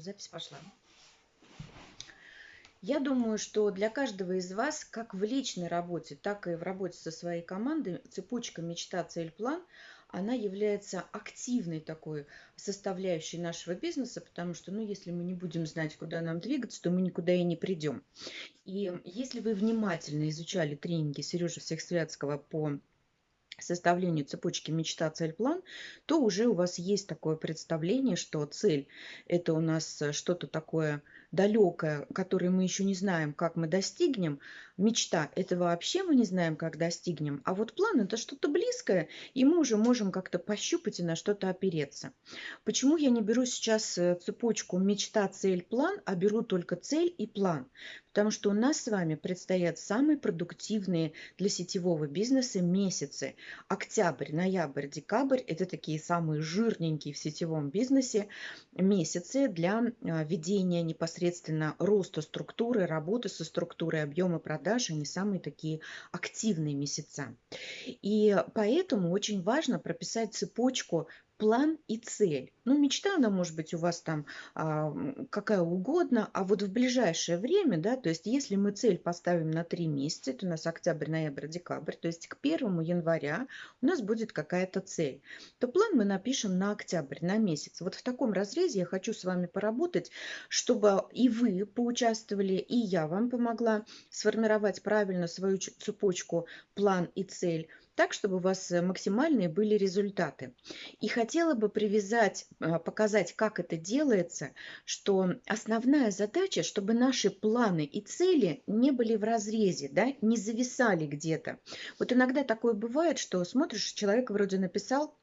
Запись пошла. Я думаю, что для каждого из вас, как в личной работе, так и в работе со своей командой, цепочка мечта, цель, план, она является активной такой составляющей нашего бизнеса, потому что, ну, если мы не будем знать, куда нам двигаться, то мы никуда и не придем. И если вы внимательно изучали тренинги Сережи Всехсвятского по составлению цепочки мечта, цель, план, то уже у вас есть такое представление, что цель – это у нас что-то такое далекое, которое мы еще не знаем, как мы достигнем. Мечта – это вообще мы не знаем, как достигнем. А вот план – это что-то близкое, и мы уже можем как-то пощупать и на что-то опереться. Почему я не беру сейчас э, цепочку мечта, цель, план, а беру только цель и план? Потому что у нас с вами предстоят самые продуктивные для сетевого бизнеса месяцы. Октябрь, ноябрь, декабрь – это такие самые жирненькие в сетевом бизнесе месяцы для а, ведения непосредственно роста структуры, работы со структурой, объема продаж. Они самые такие активные месяца. И поэтому очень важно прописать цепочку план и цель. Ну, мечта, она может быть у вас там а, какая угодно, а вот в ближайшее время, да, то есть если мы цель поставим на три месяца, это у нас октябрь, ноябрь, декабрь, то есть к первому января у нас будет какая-то цель, то план мы напишем на октябрь, на месяц. Вот в таком разрезе я хочу с вами поработать, чтобы и вы поучаствовали, и я вам помогла сформировать правильно свою цепочку план и цель, так, чтобы у вас э, максимальные были результаты. И хотела бы привязать, а, показать, как это делается, что основная задача, чтобы наши планы и цели не были в разрезе, да, не зависали где-то. Вот иногда такое бывает, что смотришь, человек вроде написал,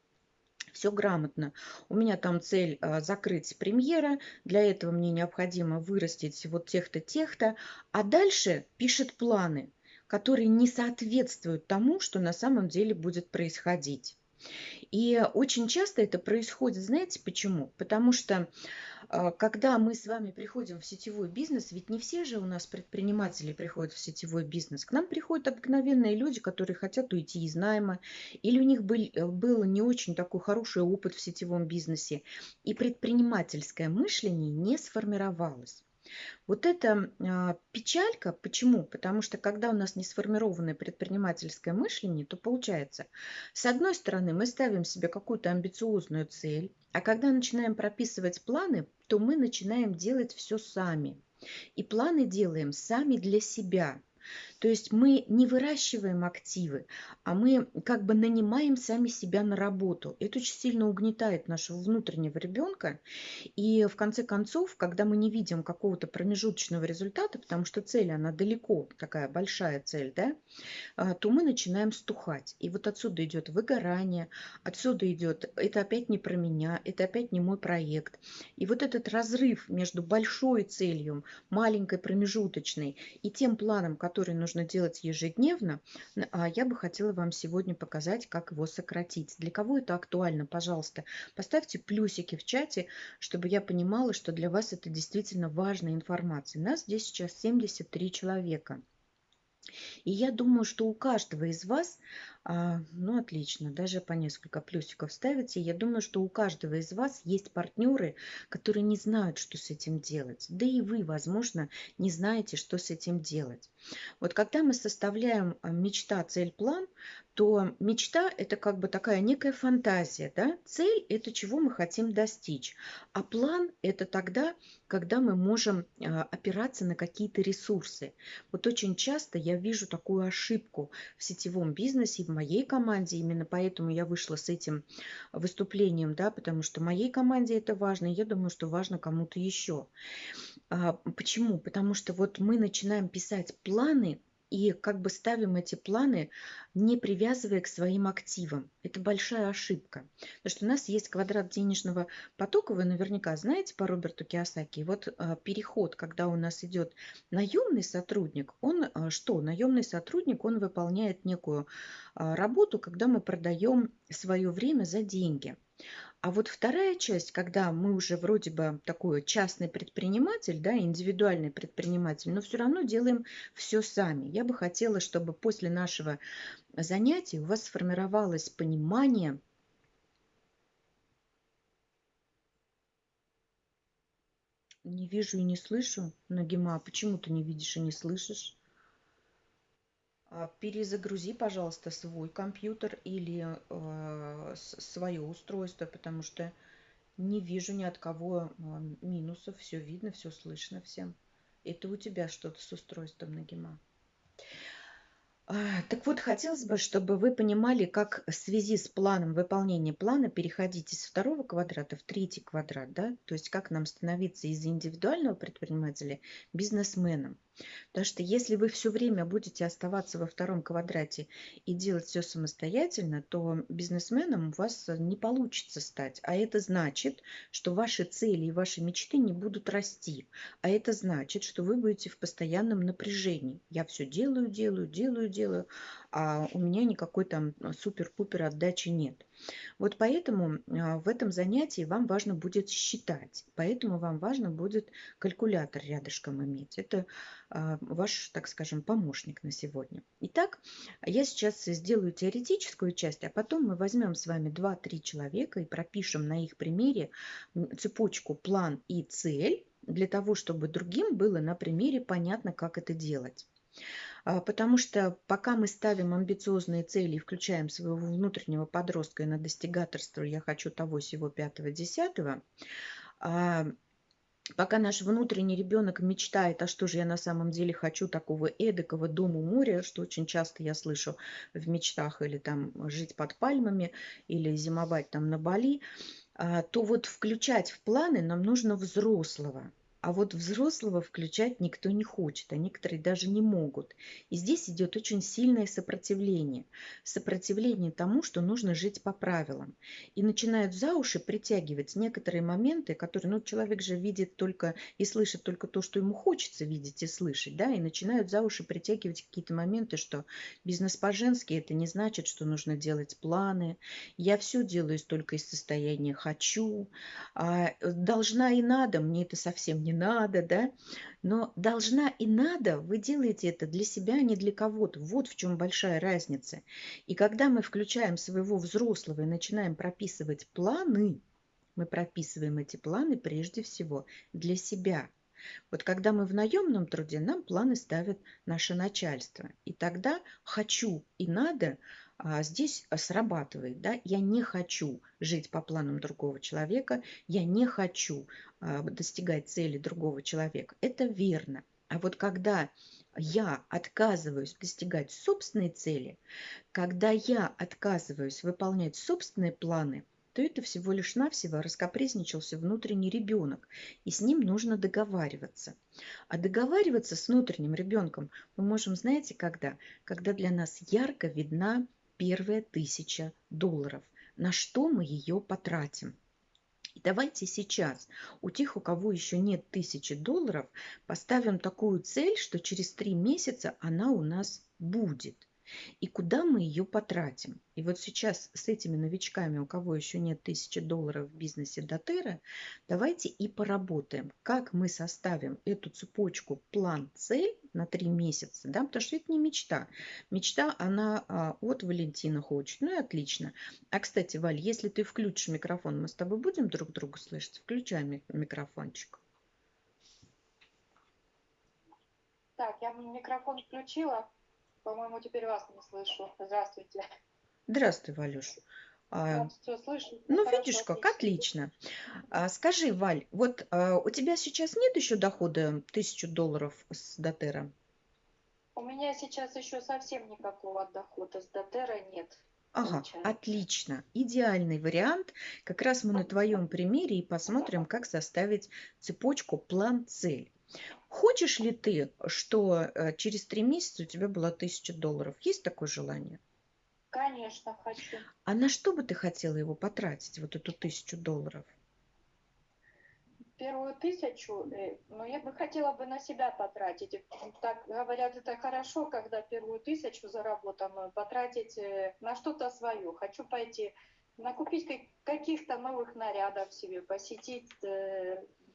все грамотно. У меня там цель а, закрыть премьера, для этого мне необходимо вырастить вот тех-то, тех-то, а дальше пишет планы которые не соответствуют тому, что на самом деле будет происходить. И очень часто это происходит, знаете почему? Потому что а, когда мы с вами приходим в сетевой бизнес, ведь не все же у нас предприниматели приходят в сетевой бизнес. К нам приходят обыкновенные люди, которые хотят уйти из найма, или у них был, был не очень такой хороший опыт в сетевом бизнесе, и предпринимательское мышление не сформировалось. Вот это а, печалька. Почему? Потому что когда у нас не сформированное предпринимательское мышление, то получается, с одной стороны, мы ставим себе какую-то амбициозную цель, а когда начинаем прописывать планы, то мы начинаем делать все сами. И планы делаем сами для себя. То есть мы не выращиваем активы, а мы как бы нанимаем сами себя на работу. Это очень сильно угнетает нашего внутреннего ребенка. И в конце концов, когда мы не видим какого-то промежуточного результата, потому что цель, она далеко, такая большая цель, да, а, то мы начинаем стухать. И вот отсюда идет выгорание, отсюда идет, это опять не про меня, это опять не мой проект. И вот этот разрыв между большой целью, маленькой промежуточной и тем планом, который нужно делать ежедневно, а я бы хотела вам сегодня показать, как его сократить. Для кого это актуально, пожалуйста, поставьте плюсики в чате, чтобы я понимала, что для вас это действительно важная информация. Нас здесь сейчас 73 человека. И я думаю, что у каждого из вас, ну отлично, даже по несколько плюсиков ставите, я думаю, что у каждого из вас есть партнеры, которые не знают, что с этим делать. Да и вы, возможно, не знаете, что с этим делать. Вот когда мы составляем а, мечта, цель, план, то мечта – это как бы такая некая фантазия, да? Цель – это чего мы хотим достичь, а план – это тогда, когда мы можем а, опираться на какие-то ресурсы. Вот очень часто я вижу такую ошибку в сетевом бизнесе, моей команде, именно поэтому я вышла с этим выступлением, да, потому что моей команде это важно, и я думаю, что важно кому-то еще. А, почему? Потому что вот мы начинаем писать планы, и как бы ставим эти планы, не привязывая к своим активам. Это большая ошибка. Потому что у нас есть квадрат денежного потока, вы наверняка знаете по Роберту Киосаки. вот а, переход, когда у нас идет наемный сотрудник, он а, что? Наемный сотрудник, он выполняет некую а, работу, когда мы продаем свое время за деньги. А вот вторая часть, когда мы уже вроде бы такой частный предприниматель, да, индивидуальный предприниматель, но все равно делаем все сами. Я бы хотела, чтобы после нашего занятия у вас сформировалось понимание – Не вижу и не слышу. Нагима, почему ты не видишь и не слышишь? А, перезагрузи, пожалуйста, свой компьютер или э, свое устройство, потому что не вижу ни от кого а, минусов. Все видно, все слышно всем. Это у тебя что-то с устройством Нагима. А, так вот, хотелось бы, чтобы вы понимали, как в связи с планом выполнения плана переходить из второго квадрата в третий квадрат, да, то есть как нам становиться из индивидуального предпринимателя бизнесменом. Потому что если вы все время будете оставаться во втором квадрате и делать все самостоятельно, то бизнесменом у вас не получится стать. А это значит, что ваши цели и ваши мечты не будут расти. А это значит, что вы будете в постоянном напряжении. Я все делаю, делаю, делаю, делаю, а у меня никакой там супер-пупер отдачи нет. Вот поэтому а, в этом занятии вам важно будет считать, поэтому вам важно будет калькулятор рядышком иметь. Это а, ваш, так скажем, помощник на сегодня. Итак, я сейчас сделаю теоретическую часть, а потом мы возьмем с вами 2-3 человека и пропишем на их примере цепочку план и цель, для того, чтобы другим было на примере понятно, как это делать. А, потому что пока мы ставим амбициозные цели и включаем своего внутреннего подростка и на достигаторство «я хочу того, всего пятого, десятого», а, пока наш внутренний ребенок мечтает, а что же я на самом деле хочу такого эдакого дома моря, что очень часто я слышу в мечтах, или там жить под пальмами, или зимовать там на Бали, а, то вот включать в планы нам нужно взрослого – а вот взрослого включать никто не хочет, а некоторые даже не могут. И здесь идет очень сильное сопротивление. Сопротивление тому, что нужно жить по правилам. И начинают за уши притягивать некоторые моменты, которые, ну, человек же видит только и слышит только то, что ему хочется видеть и слышать, да, и начинают за уши притягивать какие-то моменты, что бизнес по-женски это не значит, что нужно делать планы. Я все делаю только из состояния хочу, а должна и надо, мне это совсем не надо, да, но должна и надо, вы делаете это для себя, а не для кого-то. Вот в чем большая разница. И когда мы включаем своего взрослого и начинаем прописывать планы, мы прописываем эти планы прежде всего для себя. Вот когда мы в наемном труде, нам планы ставит наше начальство. И тогда хочу и надо а здесь срабатывает. Да? Я не хочу жить по планам другого человека, я не хочу а, достигать цели другого человека. Это верно. А вот когда я отказываюсь достигать собственной цели, когда я отказываюсь выполнять собственные планы, то это всего лишь навсего раскопрезничался внутренний ребенок, и с ним нужно договариваться. А договариваться с внутренним ребенком мы можем, знаете, когда? Когда для нас ярко видна первая тысяча долларов. На что мы ее потратим? И давайте сейчас у тех, у кого еще нет тысячи долларов, поставим такую цель, что через три месяца она у нас будет и куда мы ее потратим. И вот сейчас с этими новичками, у кого еще нет тысячи долларов в бизнесе Дотера, давайте и поработаем, как мы составим эту цепочку план-цель на три месяца, да, потому что это не мечта. Мечта, она а, от Валентина хочет, ну и отлично. А, кстати, Валь, если ты включишь микрофон, мы с тобой будем друг друга слышать? Включай микрофончик. Так, я микрофон включила. По-моему, теперь вас не слышу. Здравствуйте. Здравствуй, Валюш. А, слышу. Ну, хорошо, видишь как, отлично. А, скажи, Валь, вот а, у тебя сейчас нет еще дохода тысячу долларов с Дотера? У меня сейчас еще совсем никакого дохода с Дотера нет. Ага, получается. отлично. Идеальный вариант. Как раз мы на твоем примере и посмотрим, как составить цепочку план-цель. Хочешь ли ты, что э, через три месяца у тебя было тысяча долларов? Есть такое желание? Конечно, хочу. А на что бы ты хотела его потратить, вот эту тысячу долларов? Первую тысячу, э, ну, я бы хотела бы на себя потратить. Так говорят, это хорошо, когда первую тысячу заработанную потратить э, на что-то свое. Хочу пойти накупить каких-то новых нарядов себе, посетить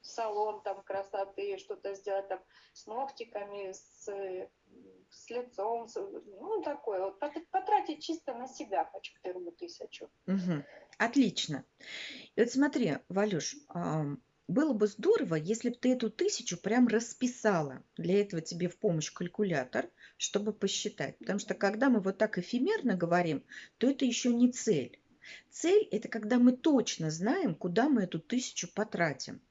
салон там красоты, что-то сделать там с ногтиками, с, с лицом, с, ну такое вот потратить чисто на себя хочу первую тысячу. Угу. Отлично. И вот смотри, Валюш, было бы здорово, если бы ты эту тысячу прям расписала. Для этого тебе в помощь калькулятор, чтобы посчитать. Потому что когда мы вот так эфемерно говорим, то это еще не цель. Цель – это когда мы точно знаем, куда мы эту тысячу потратим.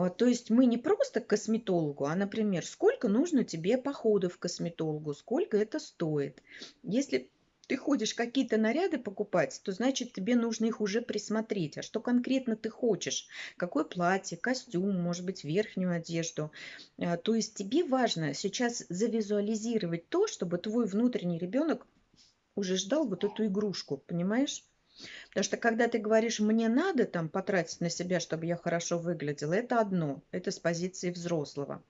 А, то есть мы не просто к косметологу, а, например, сколько нужно тебе походов к косметологу, сколько это стоит. Если ты ходишь какие-то наряды покупать, то значит тебе нужно их уже присмотреть. А что конкретно ты хочешь? Какое платье, костюм, может быть, верхнюю одежду. А, то есть тебе важно сейчас завизуализировать то, чтобы твой внутренний ребенок уже ждал вот эту игрушку, понимаешь? Потому что когда ты говоришь, мне надо там потратить на себя, чтобы я хорошо выглядела, это одно, это с позиции взрослого.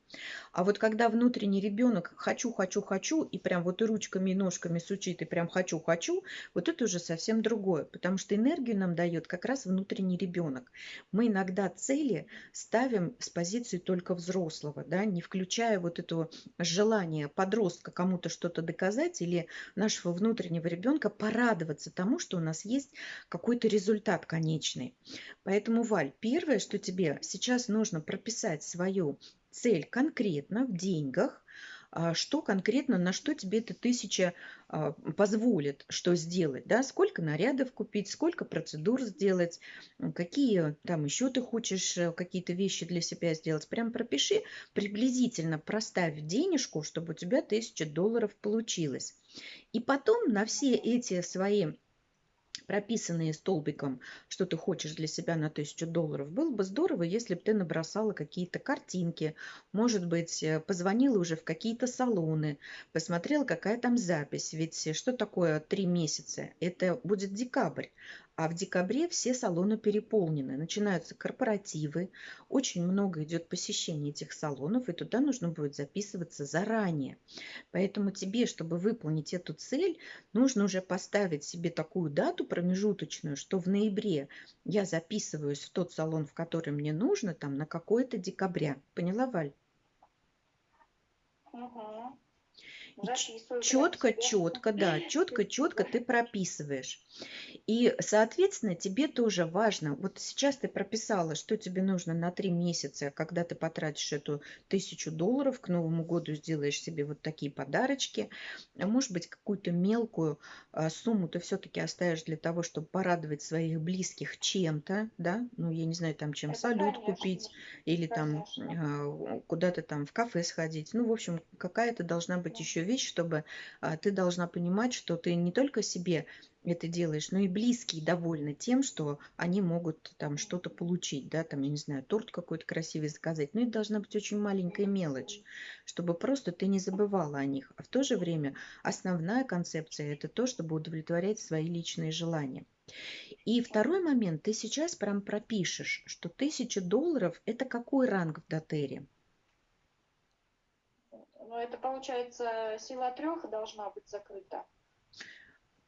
А вот когда внутренний ребенок хочу, хочу, хочу, и прям вот и ручками, и ножками сучит, и прям хочу, хочу, вот это уже совсем другое, потому что энергию нам дает как раз внутренний ребенок. Мы иногда цели ставим с позиции только взрослого, да, не включая вот это желание подростка кому-то что-то доказать или нашего внутреннего ребенка порадоваться тому, что у нас есть какой-то результат конечный. Поэтому, Валь, первое, что тебе сейчас нужно прописать свою цель конкретно в деньгах, а, что конкретно, на что тебе эта тысяча а, позволит, что сделать, да, сколько нарядов купить, сколько процедур сделать, какие там еще ты хочешь э, какие-то вещи для себя сделать. Прям пропиши, приблизительно проставь денежку, чтобы у тебя тысяча долларов получилось. И потом на все эти свои прописанные столбиком, что ты хочешь для себя на тысячу долларов, было бы здорово, если бы ты набросала какие-то картинки, может быть, э, позвонила уже в какие-то салоны, посмотрела, какая там запись. Ведь что такое три месяца? Это будет декабрь. А в декабре все салоны переполнены. Начинаются корпоративы, очень много идет посещений этих салонов, и туда нужно будет записываться заранее. Поэтому тебе, чтобы выполнить эту цель, нужно уже поставить себе такую дату промежуточную, что в ноябре я записываюсь в тот салон, в который мне нужно, там на какое-то декабря. Поняла, Валь? Угу. Четко, четко, да, четко, четко ты прописываешь. И, соответственно, тебе тоже важно, вот сейчас ты прописала, что тебе нужно на три месяца, когда ты потратишь эту тысячу долларов, к Новому году сделаешь себе вот такие подарочки, а может быть, какую-то мелкую а, сумму ты все-таки оставишь для того, чтобы порадовать своих близких чем-то, да, ну, я не знаю, там, чем Это салют конечно. купить, или там а, куда-то там в кафе сходить, ну, в общем, какая-то должна быть еще вещь, чтобы а, ты должна понимать, что ты не только себе это делаешь, но и близкие довольны тем, что они могут там что-то получить, да, там, я не знаю, торт какой-то красивый заказать. Но это должна быть очень маленькая мелочь, чтобы просто ты не забывала о них. А в то же время основная концепция – это то, чтобы удовлетворять свои личные желания. И второй момент, ты сейчас прям пропишешь, что тысяча долларов – это какой ранг в дотере? Ну, это получается сила трех должна быть закрыта.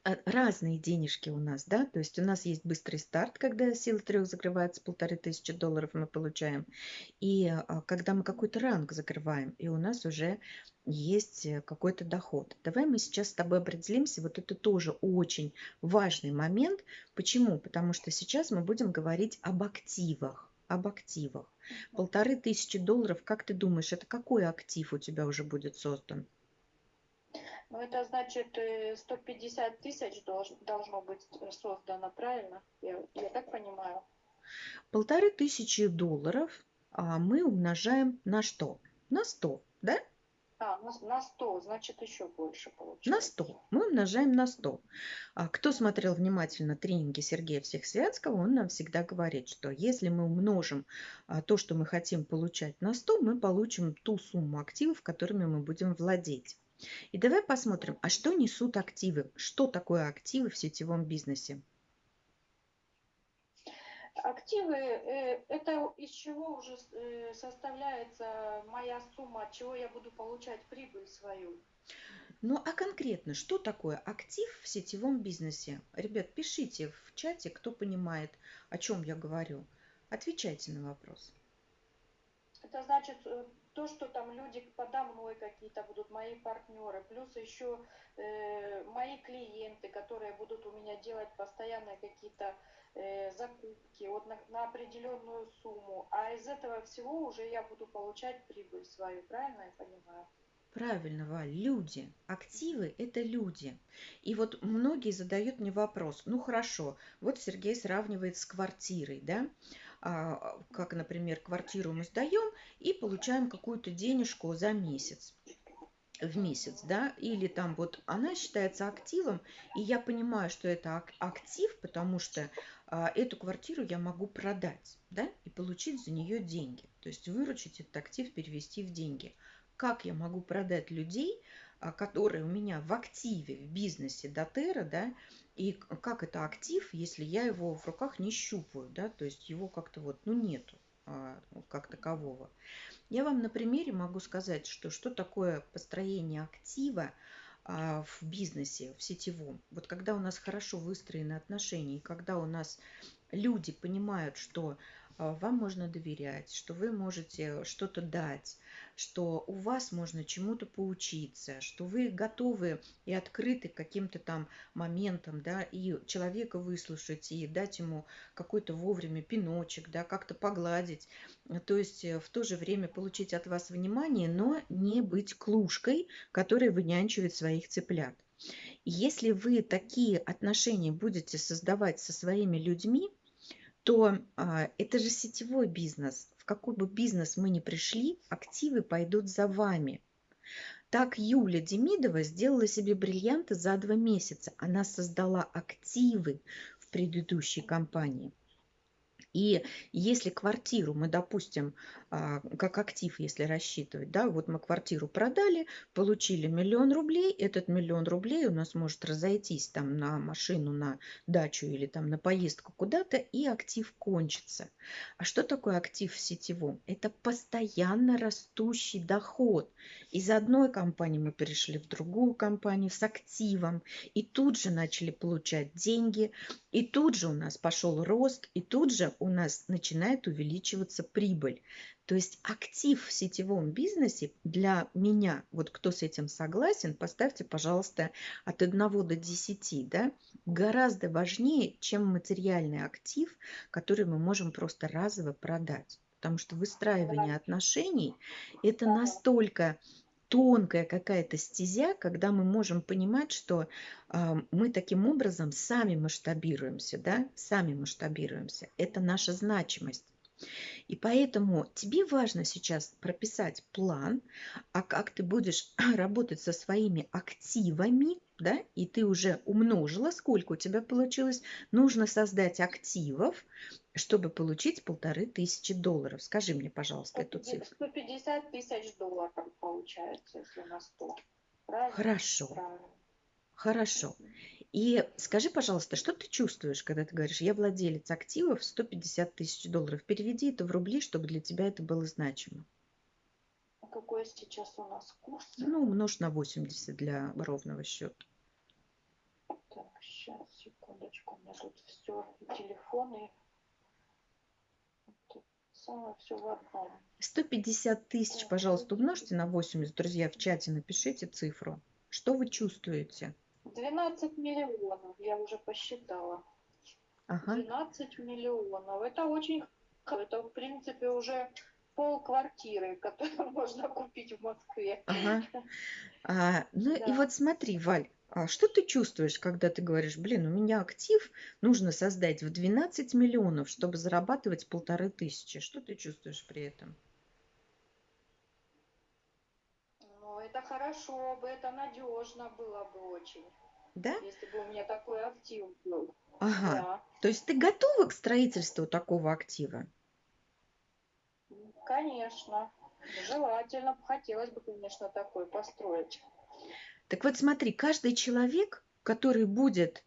А, разные денежки у нас, да, то есть у нас есть быстрый старт, когда сила трех закрывается, полторы тысячи долларов мы получаем, и а, когда мы какой-то ранг закрываем, и у нас уже есть э, какой-то доход. Давай мы сейчас с тобой определимся, вот это тоже очень важный момент. Почему? Потому что сейчас мы будем говорить об активах, об активах. Полторы тысячи долларов, как ты думаешь, это какой актив у тебя уже будет создан? Ну, это значит 150 э, тысяч должно быть создано, правильно? Я, я так понимаю. Полторы тысячи долларов а мы умножаем на что? На 100, да? А, на 100, значит еще больше получается. На 100. Мы умножаем на 100. А кто смотрел внимательно тренинги Сергея Всехсвятского, он нам всегда говорит, что если мы умножим а, то, что мы хотим получать на 100, мы получим ту сумму активов, которыми мы будем владеть. И давай посмотрим, а что несут активы? Что такое активы в сетевом бизнесе? Активы э, – это из чего уже э, составляется моя сумма, от чего я буду получать прибыль свою. Ну а конкретно, что такое актив в сетевом бизнесе? Ребят, пишите в чате, кто понимает, о чем я говорю. Отвечайте на вопрос. Это значит э, то, что там люди подо мной какие-то будут, мои партнеры, плюс еще э, мои клиенты, которые будут у меня делать постоянно какие-то э, закупки вот на, на определенную сумму. А из этого всего уже я буду получать прибыль свою, правильно я понимаю? Правильно, Валь, люди. Активы – это люди. И вот многие задают мне вопрос, ну хорошо, вот Сергей сравнивает с квартирой, да, как, например, квартиру мы сдаем и получаем какую-то денежку за месяц в месяц, да, или там вот она считается активом, и я понимаю, что это актив, потому что а, эту квартиру я могу продать, да, и получить за нее деньги, то есть выручить этот актив, перевести в деньги. Как я могу продать людей, а, которые у меня в активе, в бизнесе Дотера, да, и как это актив, если я его в руках не щупаю, да, то есть его как-то вот, ну, нету а, как такового. Я вам на примере могу сказать, что что такое построение актива а, в бизнесе, в сетевом. Вот когда у нас хорошо выстроены отношения, и когда у нас люди понимают, что вам можно доверять, что вы можете что-то дать, что у вас можно чему-то поучиться, что вы готовы и открыты к каким-то там моментам, да, и человека выслушать, и дать ему какой-то вовремя пиночек, да, как-то погладить, то есть э, в то же время получить от вас внимание, но не быть клушкой, которая вынянчивает своих цыплят. Если вы такие отношения будете создавать со своими людьми, то а, это же сетевой бизнес. В какой бы бизнес мы ни пришли, активы пойдут за вами. Так Юля Демидова сделала себе бриллианты за два месяца. Она создала активы в предыдущей компании. И если квартиру мы, допустим, как актив, если рассчитывать, да, вот мы квартиру продали, получили миллион рублей, этот миллион рублей у нас может разойтись там на машину, на дачу или там на поездку куда-то, и актив кончится. А что такое актив в сетевом? Это постоянно растущий доход. Из одной компании мы перешли в другую компанию с активом, и тут же начали получать деньги, и тут же у нас пошел рост, и тут же у нас начинает увеличиваться прибыль. То есть актив в сетевом бизнесе для меня, вот кто с этим согласен, поставьте, пожалуйста, от 1 до 10, да, гораздо важнее, чем материальный актив, который мы можем просто разово продать. Потому что выстраивание отношений – это настолько тонкая какая-то стезя, когда мы можем понимать, что э, мы таким образом сами масштабируемся, да, сами масштабируемся. Это наша значимость. И поэтому тебе важно сейчас прописать план, а как ты будешь работать со своими активами, да, и ты уже умножила, сколько у тебя получилось, нужно создать активов, чтобы получить полторы тысячи долларов. Скажи мне, пожалуйста, эту цифру. 150 тысяч долларов получается, если на 100. Правильно? Хорошо. Правильно. Хорошо. И скажи, пожалуйста, что ты чувствуешь, когда ты говоришь, я владелец активов 150 тысяч долларов? Переведи это в рубли, чтобы для тебя это было значимо. А какой сейчас у нас курс? Ну, умножь на 80 для ровного счета. Так, сейчас, секундочку. У меня тут все, телефоны, самое все в одном. 150 тысяч, пожалуйста, умножьте на 80. Друзья, в чате напишите цифру. Что вы чувствуете? 12 миллионов, я уже посчитала. Ага. 12 миллионов. Это очень... Это, в принципе, уже пол квартиры, которую можно купить в Москве. Ага. А, ну Да. и вот смотри, Валь, а что ты чувствуешь, когда ты говоришь, блин, у меня актив нужно создать в 12 миллионов, чтобы зарабатывать полторы тысячи? Что ты чувствуешь при этом? Ну, это хорошо бы, это надежно было бы очень, Да? если бы у меня такой актив был. Ага. Да, То есть ты готова к строительству такого актива? конечно. Желательно, хотелось бы, конечно, такой построить. Так вот смотри, каждый человек, который будет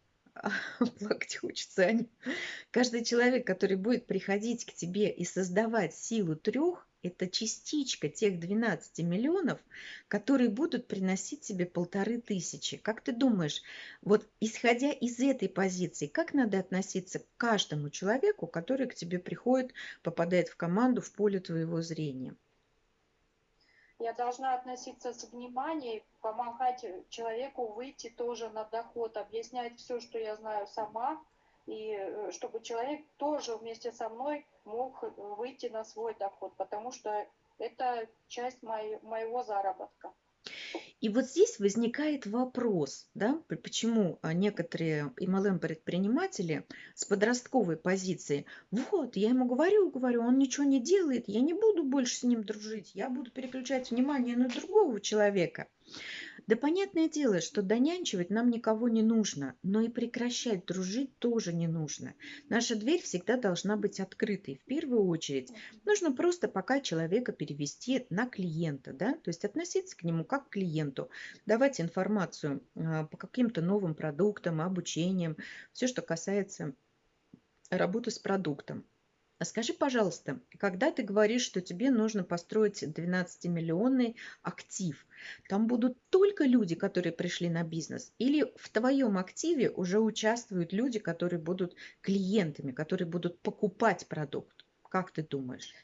плакать хочется, Аня. Каждый человек, который будет приходить к тебе и создавать силу трех, это частичка тех 12 миллионов, которые будут приносить тебе полторы тысячи. Как ты думаешь, вот исходя из этой позиции, как надо относиться к каждому человеку, который к тебе приходит, попадает в команду, в поле твоего зрения? я должна относиться с вниманием, помогать человеку выйти тоже на доход, объяснять все, что я знаю сама, и э, чтобы человек тоже вместе со мной мог выйти на свой доход, потому что это часть моего заработка. И вот здесь возникает вопрос, да, почему а, некоторые MLM-предприниматели с подростковой позиции, вот, я ему говорю, говорю, он ничего не делает, я не буду больше с ним дружить, я буду переключать внимание на другого человека. Да понятное дело, что донянчивать нам никого не нужно, но и прекращать дружить тоже не нужно. Наша дверь всегда должна быть открытой. В первую очередь нужно просто пока человека перевести на клиента, да, то есть относиться к нему как к клиенту, давать информацию а, по каким-то новым продуктам, обучениям, все, что касается работы с продуктом. А скажи, пожалуйста, когда ты говоришь, что тебе нужно построить 12-миллионный актив, там будут только люди, которые пришли на бизнес, или в твоем активе уже участвуют люди, которые будут клиентами, которые будут покупать продукт? Как ты думаешь?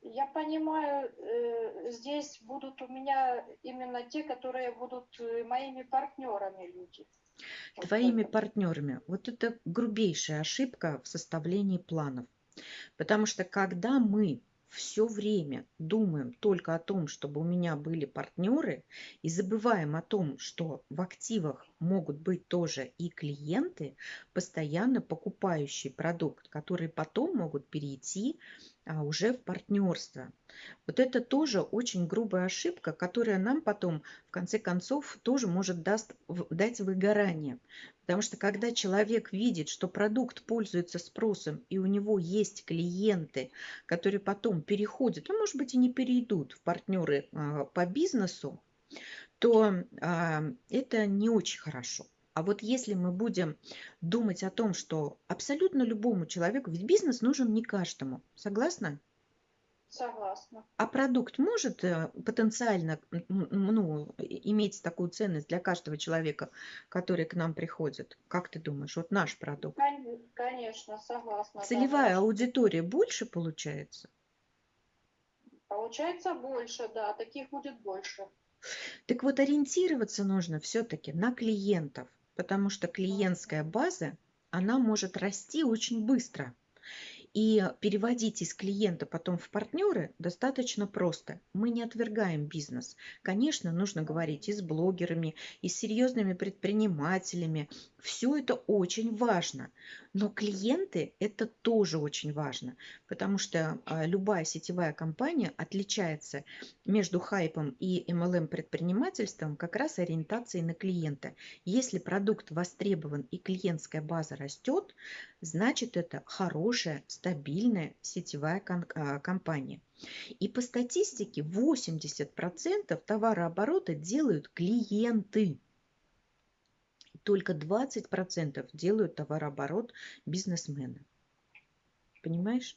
Я понимаю, э, здесь будут у меня именно те, которые будут э, моими партнерами люди твоими партнерами. Вот это грубейшая ошибка в составлении планов. Потому что когда мы все время думаем только о том, чтобы у меня были партнеры, и забываем о том, что в активах могут быть тоже и клиенты, постоянно покупающие продукт, которые потом могут перейти а, уже в партнерство. Вот это тоже очень грубая ошибка, которая нам потом, в конце концов, тоже может даст, дать выгорание. Потому что когда человек видит, что продукт пользуется спросом, и у него есть клиенты, которые потом переходят, а может быть и не перейдут в партнеры а, по бизнесу, то а, это не очень хорошо. А вот если мы будем думать о том, что абсолютно любому человеку, ведь бизнес нужен не каждому, согласна? Согласна. А продукт может э, потенциально ну, иметь такую ценность для каждого человека, который к нам приходит? Как ты думаешь, вот наш продукт? Конечно, согласна. Целевая да, аудитория больше получается? Получается больше, да, таких будет больше. Так вот, ориентироваться нужно все-таки на клиентов потому что клиентская база, она может расти очень быстро. И переводить из клиента потом в партнеры достаточно просто. Мы не отвергаем бизнес. Конечно, нужно говорить и с блогерами, и с серьезными предпринимателями. Все это очень важно. Но клиенты это тоже очень важно, потому что а, любая сетевая компания отличается между хайпом и MLM предпринимательством как раз ориентацией на клиента. Если продукт востребован и клиентская база растет, значит это хорошая, стабильная сетевая а, компания. И по статистике 80% товарооборота делают клиенты только 20% делают товарооборот бизнесмены. Понимаешь?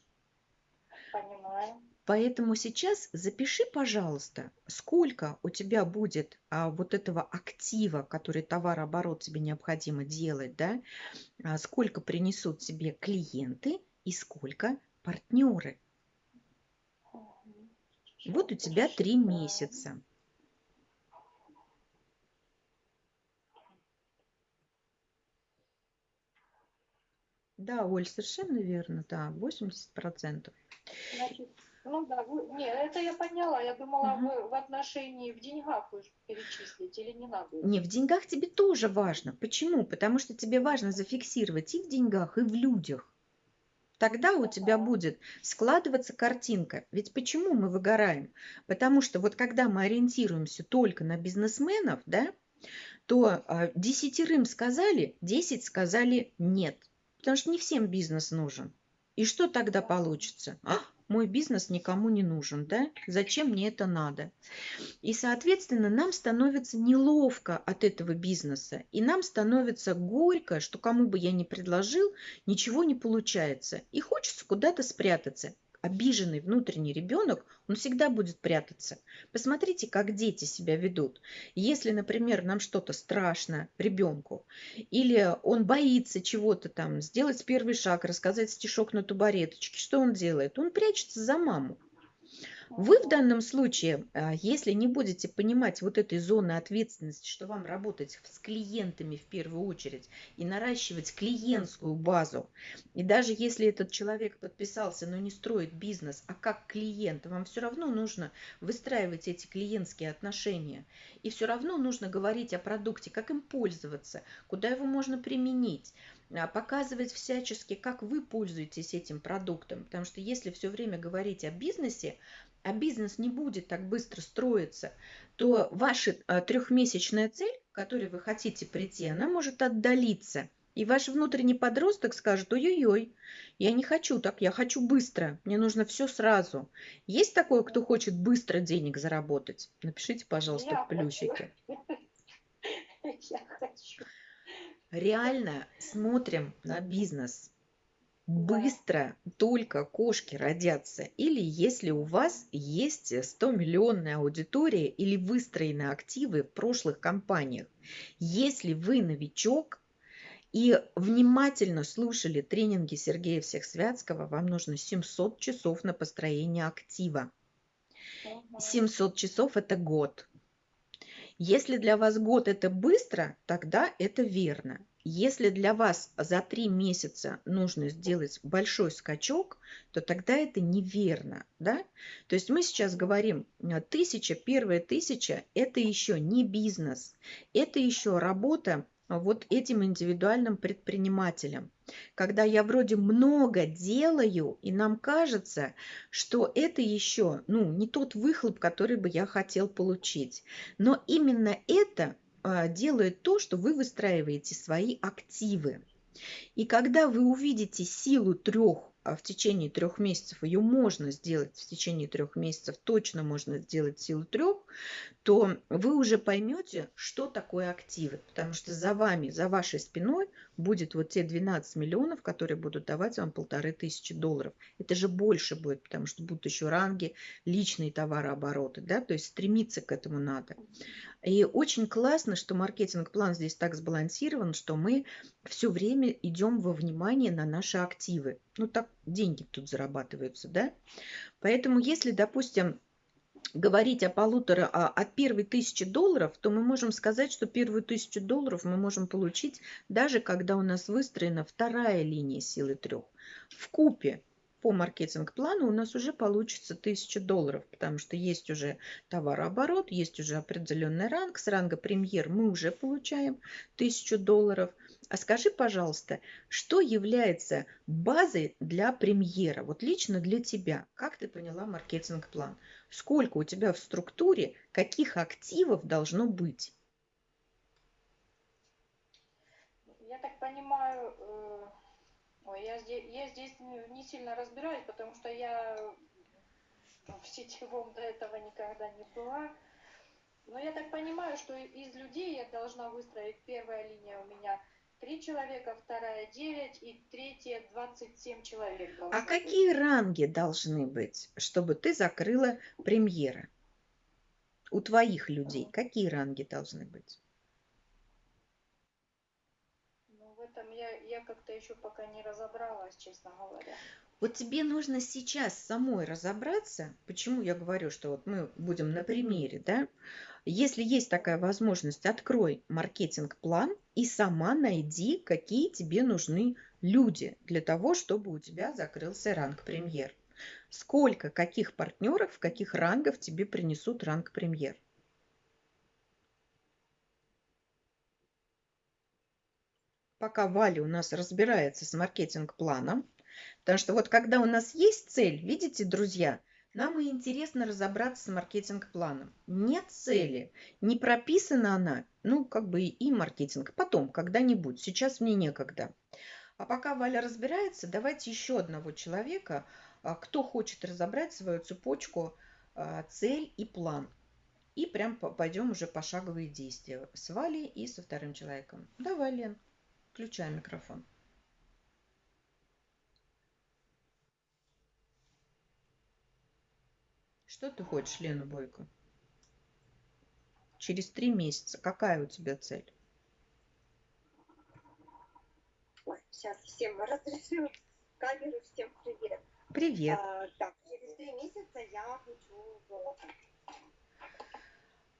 Понимаю. Поэтому сейчас запиши, пожалуйста, сколько у тебя будет а, вот этого актива, который товарооборот тебе необходимо делать, да, а, сколько принесут тебе клиенты и сколько партнеры. Вот у тебя три месяца. Да, Оль, совершенно верно, да, 80%. Значит, ну да, вы, не, это я поняла. Я думала, угу. вы в отношении в деньгах вы перечислить или не надо? Не, в деньгах тебе тоже важно. Почему? Потому что тебе важно зафиксировать и в деньгах, и в людях. Тогда у тебя будет складываться картинка. Ведь почему мы выгораем? Потому что вот когда мы ориентируемся только на бизнесменов, да, то а, десятерым сказали, десять сказали нет. Потому что не всем бизнес нужен. И что тогда получится? А, мой бизнес никому не нужен, да? Зачем мне это надо? И, соответственно, нам становится неловко от этого бизнеса. И нам становится горько, что кому бы я ни предложил, ничего не получается. И хочется куда-то спрятаться обиженный внутренний ребенок, он всегда будет прятаться. Посмотрите, как дети себя ведут. Если, например, нам что-то страшно ребенку, или он боится чего-то там, сделать первый шаг, рассказать стишок на тубареточке, что он делает? Он прячется за маму. Вы в данном случае, а, если не будете понимать вот этой зоны ответственности, что вам работать с клиентами в первую очередь и наращивать клиентскую базу, и даже если этот человек подписался, но не строит бизнес, а как клиент, вам все равно нужно выстраивать эти клиентские отношения. И все равно нужно говорить о продукте, как им пользоваться, куда его можно применить а, показывать всячески, как вы пользуетесь этим продуктом. Потому что если все время говорить о бизнесе, а бизнес не будет так быстро строиться, то ваша а, трехмесячная цель, к которой вы хотите прийти, она может отдалиться. И ваш внутренний подросток скажет, ой-ой-ой, я не хочу так, я хочу быстро, мне нужно все сразу. Есть такое, кто хочет быстро денег заработать? Напишите, пожалуйста, я в плюсике. Я хочу. Реально смотрим на бизнес быстро только кошки родятся. Или если у вас есть 100-миллионная аудитория или выстроены активы в прошлых компаниях. Если вы новичок и внимательно слушали тренинги Сергея Всехсвятского, вам нужно 700 часов на построение актива. 700 часов – это год. Если для вас год это быстро, тогда это верно. Если для вас за три месяца нужно сделать большой скачок, то тогда это неверно. Да? То есть мы сейчас говорим, э, тысяча, первая тысяча – это еще не бизнес, это еще работа вот этим индивидуальным предпринимателем. Когда я вроде много делаю, и нам кажется, что это еще ну, не тот выхлоп, который бы я хотел получить. Но именно это делает то, что вы выстраиваете свои активы. И когда вы увидите силу трех а в течение трех месяцев, ее можно сделать в течение трех месяцев, точно можно сделать силу трех, то вы уже поймете, что такое активы. Потому что за вами, за вашей спиной будет вот те 12 миллионов, которые будут давать вам полторы тысячи долларов. Это же больше будет, потому что будут еще ранги, личные товарообороты. Да? То есть стремиться к этому надо. И очень классно, что маркетинг-план здесь так сбалансирован, что мы все время идем во внимание на наши активы. Ну так деньги тут зарабатываются, да? Поэтому если, допустим, говорить о полутора, а, от первой тысячи долларов, то мы можем сказать, что первую тысячу долларов мы можем получить даже когда у нас выстроена вторая линия силы трех. В купе по маркетинг-плану у нас уже получится 1000 долларов, потому что есть уже товарооборот, есть уже определенный ранг. С ранга премьер мы уже получаем 1000 долларов – а скажи, пожалуйста, что является базой для премьера? Вот лично для тебя. Как ты поняла маркетинг-план? Сколько у тебя в структуре, каких активов должно быть? Я так понимаю, э, ой, я, здесь, я здесь не сильно разбираюсь, потому что я в сетевом до этого никогда не была. Но я так понимаю, что из людей я должна выстроить первая линия у меня – Три человека, вторая 9 и третья 27 человек. А быть. какие ранги должны быть, чтобы ты закрыла премьера? У твоих людей какие ранги должны быть? Ну, в этом я, я как-то еще пока не разобралась, честно говоря. Вот тебе нужно сейчас самой разобраться, почему я говорю, что вот мы будем на примере, да, если есть такая возможность, открой маркетинг-план и сама найди, какие тебе нужны люди для того, чтобы у тебя закрылся ранг премьер. Сколько, каких партнеров, каких рангов тебе принесут ранг премьер. Пока Валя у нас разбирается с маркетинг-планом, потому что вот когда у нас есть цель, видите, друзья – нам и интересно разобраться с маркетинг-планом. Нет цели, не прописана она, ну, как бы и маркетинг. Потом, когда-нибудь, сейчас мне некогда. А пока Валя разбирается, давайте еще одного человека, а, кто хочет разобрать свою цепочку а, цель и план. И прям пойдем уже пошаговые действия с Валей и со вторым человеком. Давай, Лен, включай микрофон. Что ты хочешь, Лена Бойко? Через три месяца. Какая у тебя цель? Ой, сейчас всем разрешу камеру, всем привет. Привет. А, так, через три месяца я хочу золото.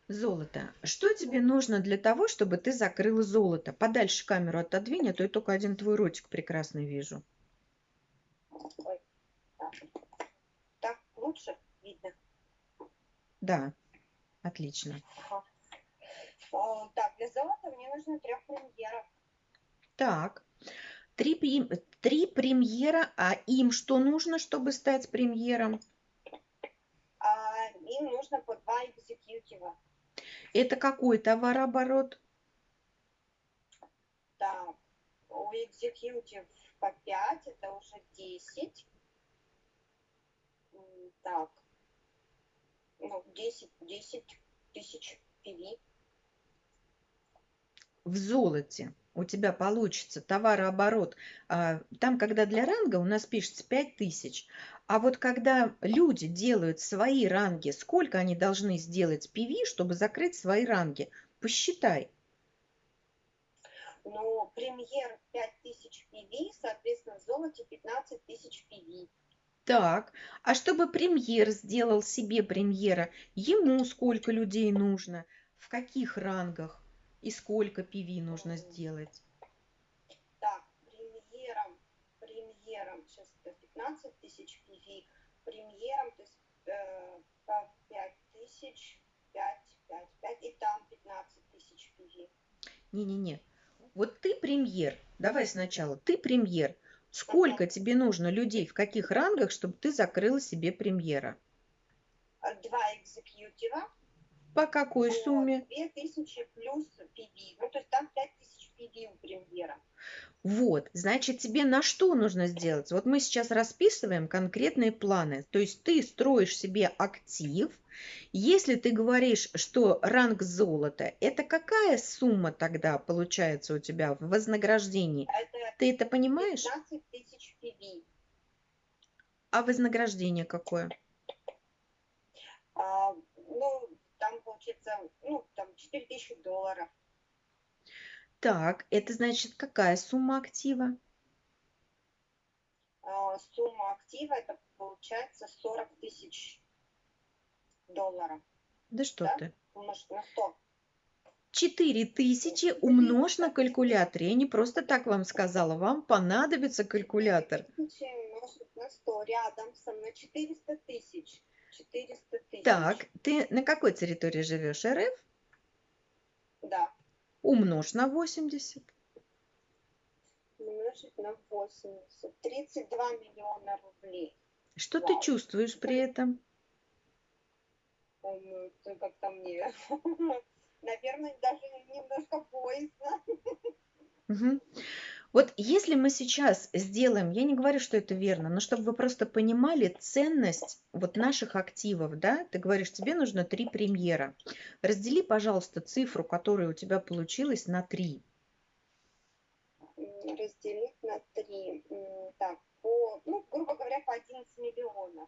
Золото. Что тебе нужно для того, чтобы ты закрыла золото? Подальше камеру отодвинь, а то я только один твой ротик прекрасный вижу. Ой, так. Так, лучше видно. Да, отлично. Ага. Так, для золота мне нужно трех премьеров. Так, три, три премьера, а им что нужно, чтобы стать премьером? А им нужно по два экзекьютива. Это какой товарооборот? Так, у экзекьютив по 5, это уже 10. М, Так, ну, 10, 10 тысяч PV. в золоте у тебя получится товарооборот, а, там, когда для ранга у нас пишется 5000, а вот когда люди делают свои ранги, сколько они должны сделать PV, чтобы закрыть свои ранги? Посчитай. Но премьер 5000 PV, соответственно, в золоте 15 тысяч PV. Так, а чтобы премьер сделал себе премьера, ему сколько людей нужно, в каких рангах и сколько PV нужно сделать? Так, премьером, премьером, сейчас это 15 тысяч PV, премьером, то есть э, по 5 тысяч, 5, 5, 5, и там 15 тысяч PV. Не-не-не. Вот ты премьер. Давай сначала. Ты премьер. Сколько тебе нужно людей, в каких рангах, чтобы ты закрыла себе премьера? А Два экзекьютива По какой сумме? 2000 плюс PV, ну то есть там 5000 PV у премьера. Вот, значит, тебе на что нужно сделать? Вот мы сейчас расписываем конкретные планы. То есть ты строишь себе актив. Если ты говоришь, что ранг золота, это какая сумма тогда получается у тебя в вознаграждении? Это Ты это понимаешь? 15 тысяч PV. А вознаграждение какое? А, ну, там получится, ну, там 4000 долларов. Так, это значит, какая сумма актива? А, сумма актива это получается 40 тысяч долларов. Да что Да? ты? Умножить на 100. 4000 умножь на калькуляторе. Я не просто так вам сказала, вам понадобится калькулятор. 4000 умножить на 100. Рядом со мной 400 тысяч. 400 тысяч. Так, ты на какой территории живешь? РФ? Да. Умножь на 80. Умножить на 80. 32 миллиона рублей. Что ты Вау. чувствуешь при этом? Ну, как-то мне, наверное, даже немножко боязно. Мгм. Вот если мы сейчас сделаем, я не говорю, что это верно, но чтобы вы просто понимали ценность вот наших активов, да, ты говоришь, тебе нужно три премьера. Раздели, пожалуйста, цифру, которая у тебя получилась, на три. Разделить на 3. Так, по, ну, грубо говоря, по 11 миллионов.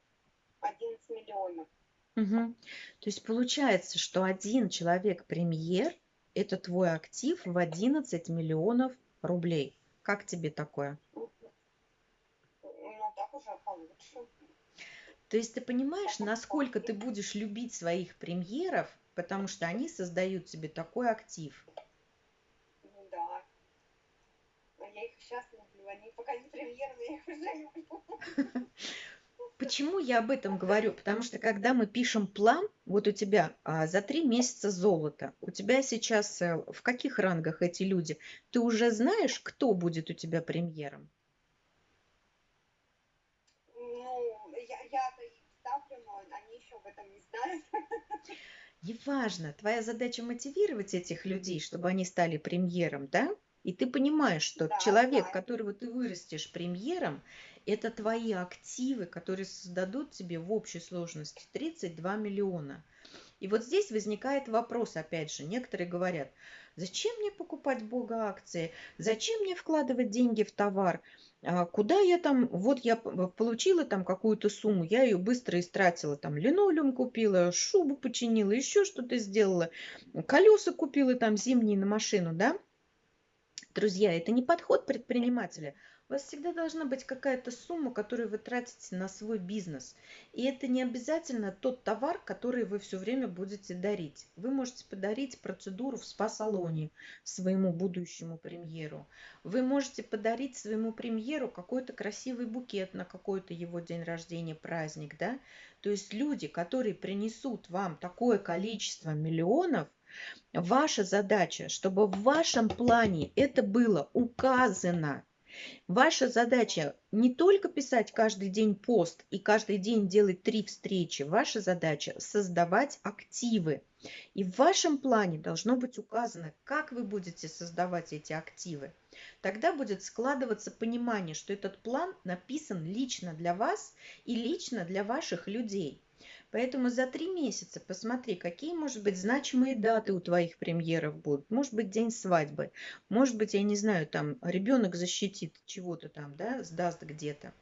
11 миллионов. Мгм. То есть получается, что один человек-премьер – это твой актив в 11 миллионов рублей. Как тебе такое? Ну, так уже получше. То есть ты понимаешь, насколько ты будешь любить своих премьеров, потому что они создают тебе такой актив. Ну да. Я их сейчас люблю. Они пока не премьерные, я их уже люблю. Почему я об этом говорю? Потому что когда мы пишем план, вот у тебя а, за три месяца золото, у тебя сейчас э, в каких рангах эти люди? Ты уже знаешь, кто будет у тебя премьером? Ну, я, я-то их ставлю, но они еще об этом не знают. Неважно, твоя задача мотивировать этих людей, чтобы они стали премьером, да? И ты понимаешь, что Да, человек, да. которого ты вырастешь премьером, это твои активы, которые создадут тебе в общей сложности 32 миллиона. И вот здесь возникает вопрос, опять же, некоторые говорят, зачем мне покупать бога акции, зачем мне вкладывать деньги в товар, А куда я там, вот я получила там какую-то сумму, я ее быстро истратила, там линолеум купила, шубу починила, еще что-то сделала, колеса купила там зимние на машину, да? Друзья, это не подход предпринимателя. У вас всегда должна быть какая-то сумма, которую вы тратите на свой бизнес. И это не обязательно тот товар, который вы все время будете дарить. Вы можете подарить процедуру в спа-салоне своему будущему премьеру. Вы можете подарить своему премьеру какой-то красивый букет на какой-то его день рождения, праздник, да? То есть люди, которые принесут вам такое количество миллионов, Ваша задача, чтобы в вашем плане это было указано Ваша задача не только писать каждый день пост и каждый день делать три встречи. Ваша задача создавать активы. И в вашем плане должно быть указано, как вы будете создавать эти активы. Тогда будет складываться понимание, что этот план написан лично для вас и лично для ваших людей. Поэтому за три месяца посмотри, какие, может быть, значимые даты у твоих премьеров будут. Может быть, день свадьбы. Может быть, я не знаю, там ребенок защитит чего-то там, да, сдаст где-то.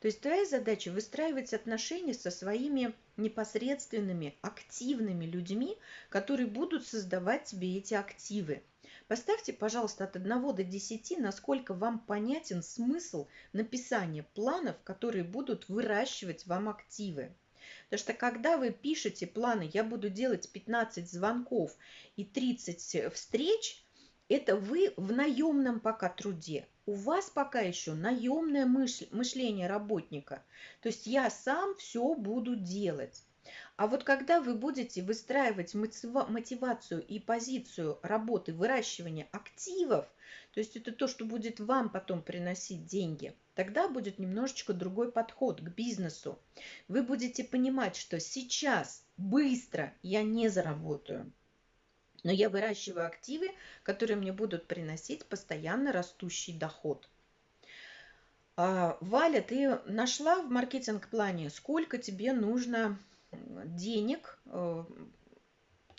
То есть твоя задача выстраивать отношения со своими непосредственными, активными людьми, которые будут создавать тебе эти активы. Поставьте, пожалуйста, от 1 до 10, насколько вам понятен смысл написания планов, которые будут выращивать вам активы. Потому что когда вы пишете планы, я буду делать 15 звонков и 30 встреч, это вы в наемном пока труде. У вас пока еще наемное мышление работника. То есть я сам все буду делать. А вот когда вы будете выстраивать мотивацию и позицию работы выращивания активов, то есть это то, что будет вам потом приносить деньги – тогда будет немножечко другой подход к бизнесу. Вы будете понимать, что сейчас быстро я не заработаю, но я выращиваю активы, которые мне будут приносить постоянно растущий доход. А, Валя, ты нашла в маркетинг-плане, сколько тебе нужно денег э,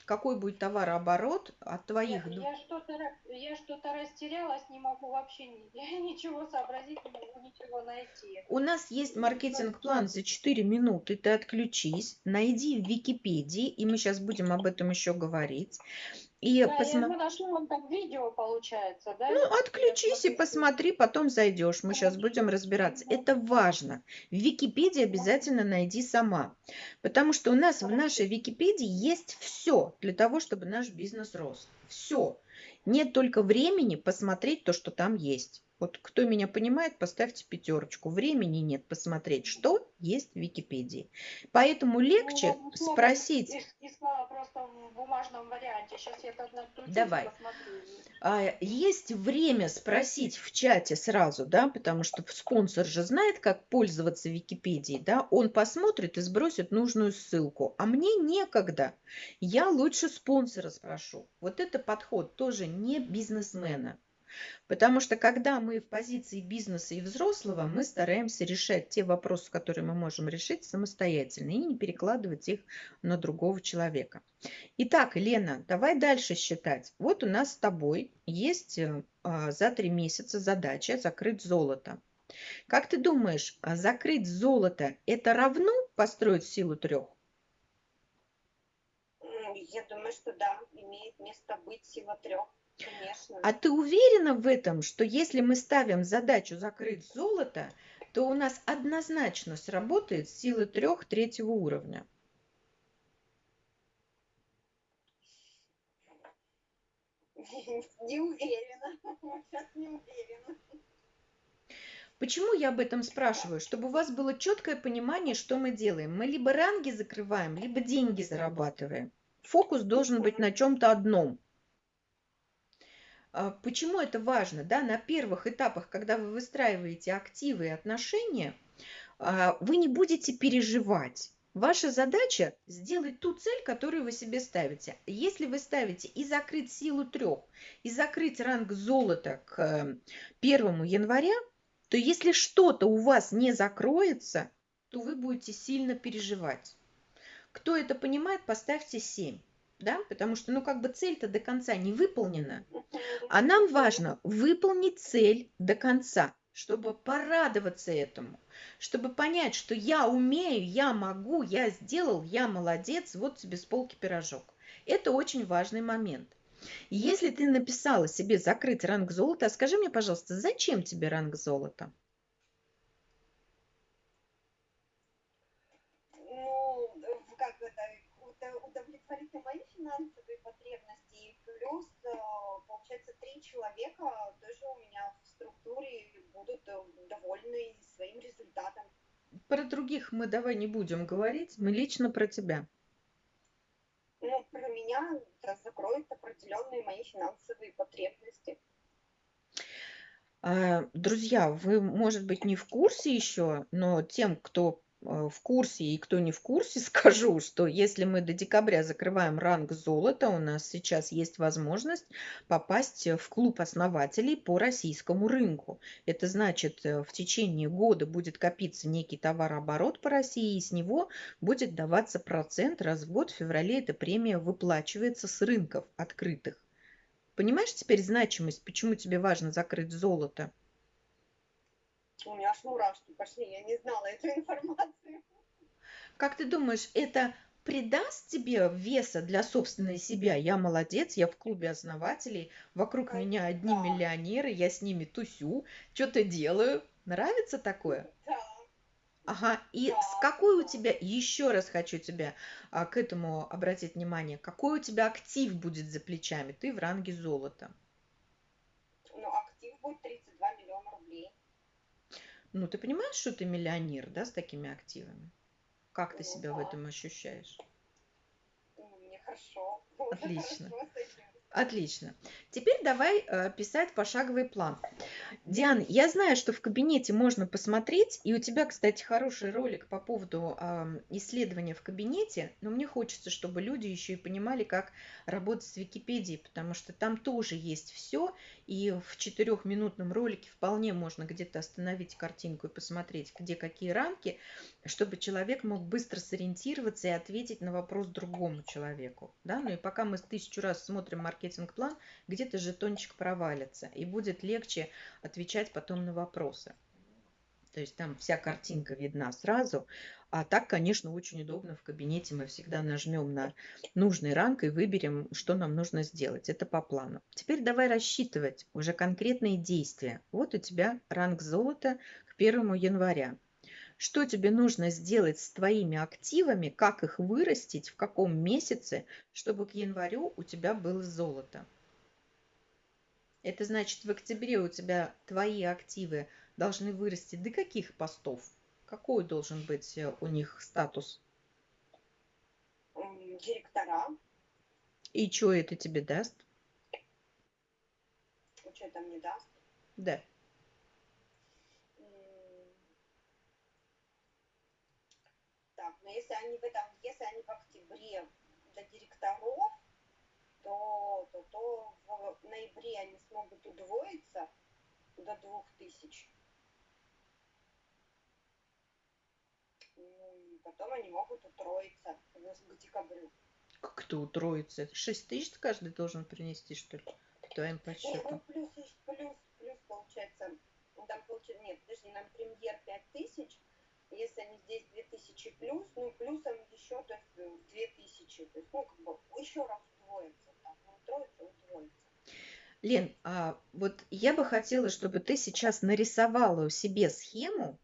какой будет товарооборот от твоих... Я, я что-то я что-то растерялась, не могу вообще ничего сообразить, не могу ничего найти. У нас есть маркетинг-план за 4 минуты, ты отключись, найди в Википедии, и мы сейчас будем об этом еще говорить. И да, посма... я нашла вон там видео, получается, да? Ну, отключись и посмотри, потом зайдешь. Мы сейчас будем разбираться. Это важно. В Википедии обязательно найди сама. Потому что у нас в нашей Википедии есть все для того, чтобы наш бизнес рос. Все. Нет только времени посмотреть то, что там есть. Вот кто меня понимает, поставьте пятерочку. Времени нет посмотреть, что есть в Википедии. Поэтому легче ну, спросить. Искала просто в бумажном варианте. Сейчас я тогда Давай. А, есть время спросить в чате сразу, да, потому что спонсор же знает, как пользоваться Википедией, да, он посмотрит и сбросит нужную ссылку. А мне некогда. Я лучше спонсора спрошу. Вот это подход тоже не бизнесмена. Потому что когда мы в позиции бизнеса и взрослого, мы стараемся решать те вопросы, которые мы можем решить самостоятельно, и не перекладывать их на другого человека. Итак, Лена, давай дальше считать. Вот у нас с тобой есть э, а, за три месяца задача закрыть золото. Как ты думаешь, а закрыть золото это равно построить силу трех? Я думаю, что да, имеет место быть сила трех. Конечно. А ты уверена в этом, что если мы ставим задачу закрыть золото, то у нас однозначно сработает сила трех третьего уровня? Не уверена. Сейчас не уверена. Почему я об этом спрашиваю? Чтобы у вас было четкое понимание, что мы делаем. Мы либо ранги закрываем, либо деньги зарабатываем. Фокус должен быть на чем-то одном – почему это важно? Да? На первых этапах, когда вы выстраиваете активы и отношения, а, вы не будете переживать. Ваша задача сделать ту цель, которую вы себе ставите. Если вы ставите и закрыть силу трех, и закрыть ранг золота к 1 января, то если что-то у вас не закроется, то вы будете сильно переживать. Кто это понимает, поставьте 7 да, потому что, ну, как бы цель-то до конца не выполнена, а нам важно выполнить цель до конца, чтобы порадоваться этому, чтобы понять, что я умею, я могу, я сделал, я молодец, вот тебе с полки пирожок. Это очень важный момент. Если ты написала себе закрыть ранг золота, скажи мне, пожалуйста, зачем тебе ранг золота? Ну, э, как это, удовлетворить мои финансовые потребности, и плюс, э, получается, три человека тоже у меня в структуре будут э, довольны своим результатом. Про других мы давай не будем говорить, мы лично про тебя. Ну, про меня это закроет определенные мои финансовые потребности. А, друзья, вы, может быть, не в курсе еще, но тем, кто в курсе и кто не в курсе, скажу, что если мы до декабря закрываем ранг золота, у нас сейчас есть возможность попасть в клуб основателей по российскому рынку. Это значит, э, в течение года будет копиться некий товарооборот по России, и с него будет даваться процент раз в год. В феврале эта премия выплачивается с рынков открытых. Понимаешь теперь значимость, почему тебе важно закрыть золото? У меня аж мурашки пошли, я не знала эту информацию. Как ты думаешь, это придаст тебе веса для собственной себя? Я молодец, я в клубе основателей, вокруг Конечно. меня одни миллионеры, я с ними тусю, что-то делаю. Нравится такое? Да. Ага, и да, с какой у тебя, еще раз хочу тебя а, к этому обратить внимание, какой у тебя актив будет за плечами? Ты в ранге золота. Ну, актив будет 32 миллиона рублей. Ну, ты понимаешь, что ты миллионер, да, с такими активами? Как ты себя в этом ощущаешь? Ну, мне хорошо. Отлично. Отлично. Теперь давай э, писать пошаговый план. Диана, я знаю, что в кабинете можно посмотреть, и у тебя, кстати, хороший ролик по поводу исследования в кабинете, но мне хочется, чтобы люди еще и понимали, как работать с Википедией, потому что там тоже есть все, и в четырехминутном ролике вполне можно где-то остановить картинку и посмотреть, где какие рамки, чтобы человек мог быстро сориентироваться и ответить на вопрос другому человеку. Да? Ну и пока мы тысячу раз смотрим маркетинг-план, где-то жетончик провалится, и будет легче отвечать потом на вопросы. То есть там вся картинка видна сразу. А так, конечно, очень удобно в кабинете. Мы всегда нажмем на нужный ранг и выберем, что нам нужно сделать. Это по плану. Теперь давай рассчитывать уже конкретные действия. Вот у тебя ранг золота к 1 января. Что тебе нужно сделать с твоими активами, как их вырастить, в каком месяце, чтобы к январю у тебя было золото. Это значит, в октябре у тебя твои активы должны вырасти до каких постов? Какой должен быть э, у них статус? Директора. И что это тебе даст? Что это мне даст? Да. Но если они в этом, если они в октябре до директоров, то, то, то в ноябре они смогут удвоиться до двух тысяч. Ну потом они могут утроиться к декабрю. Как это утроится? Шесть тысяч каждый должен принести, что ли, твоим подсчетам? Ну, плюс, плюс, плюс получается, ну, там получается, нет, подожди, нам премьер пять тысяч, если они здесь две тысячи плюс, ну, плюсом еще, то есть, две тысячи, то есть, ну, как бы, еще раз удвоится, так, ну, утроится, удвоится. Лен, а вот я бы хотела, чтобы ты сейчас нарисовала у себе схему,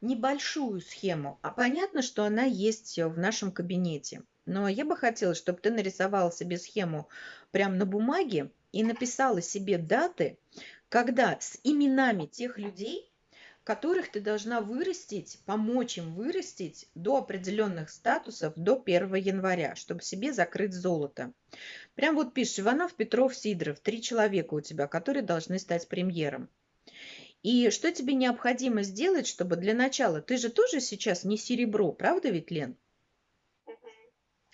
небольшую схему, а понятно, что она есть в нашем кабинете. Но я бы хотела, чтобы ты нарисовала себе схему прямо на бумаге и написала себе даты, когда с именами тех людей, которых ты должна вырастить, помочь им вырастить до определенных статусов до 1 января, чтобы себе закрыть золото. Прям вот пишешь, Иванов, Петров, Сидоров, три человека у тебя, которые должны стать премьером. И что тебе необходимо сделать, чтобы для начала, ты же тоже сейчас не серебро, правда ведь, Лен?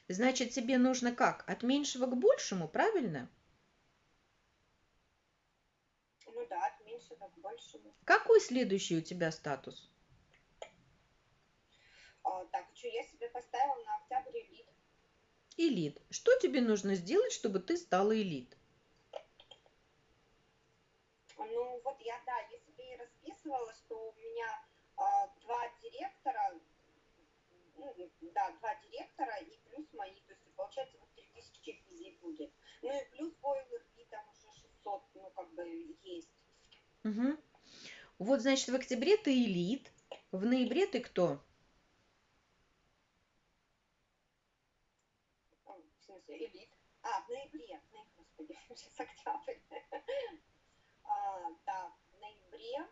Значит, тебе нужно как? От меньшего к большему, правильно? Ну какой следующий у тебя статус? А, так что я себе поставила на октябрь элит. Элит. Что тебе нужно сделать чтобы ты стала элит? Ну вот я да я себе и расписывала что у меня а, два директора ну, да два директора и плюс мои то есть получается вот 3000 визит будет. Ну и плюс бойлер и там уже 600 ну как бы есть вот, значит, в октябре ты элит, в ноябре ты кто? В смысле, элит. А, в ноябре. В ноябре, господи, сейчас октябрь. А, да, в ноябре.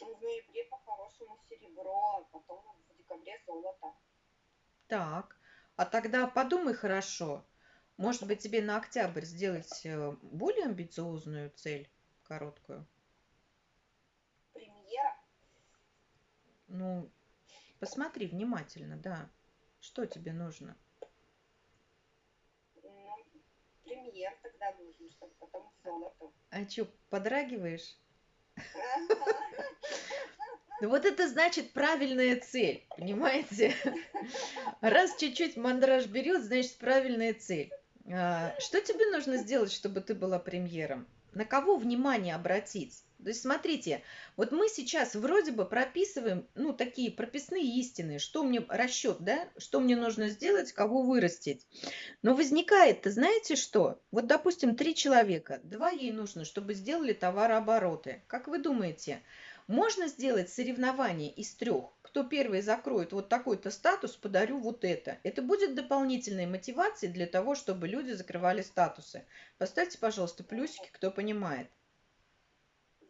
В ноябре по-хорошему серебро, а потом в декабре золото. Так, а тогда подумай хорошо. Может быть, тебе на октябрь сделать э, более амбициозную цель, короткую? Премьера? Ну, посмотри внимательно, да. Что тебе нужно? Ну, премьер тогда нужен, чтобы потом к золоту. А что, подрагиваешь? Ну вот это значит правильная цель, понимаете? Раз чуть-чуть мандраж берет, значит правильная цель. А, что тебе нужно сделать, чтобы ты была премьером? На кого внимание обратить? То есть смотрите, вот мы сейчас вроде бы прописываем, ну, такие прописные истины, что мне расчет, да, что мне нужно сделать, кого вырастить. Но возникает, знаете что? Вот, допустим, три человека, два ей нужно, чтобы сделали товарообороты. Как вы думаете, можно сделать соревнование из трех. Кто первый закроет вот такой-то статус, подарю вот это. Это будет дополнительной мотивацией для того, чтобы люди закрывали статусы. Поставьте, пожалуйста, плюсики, кто понимает.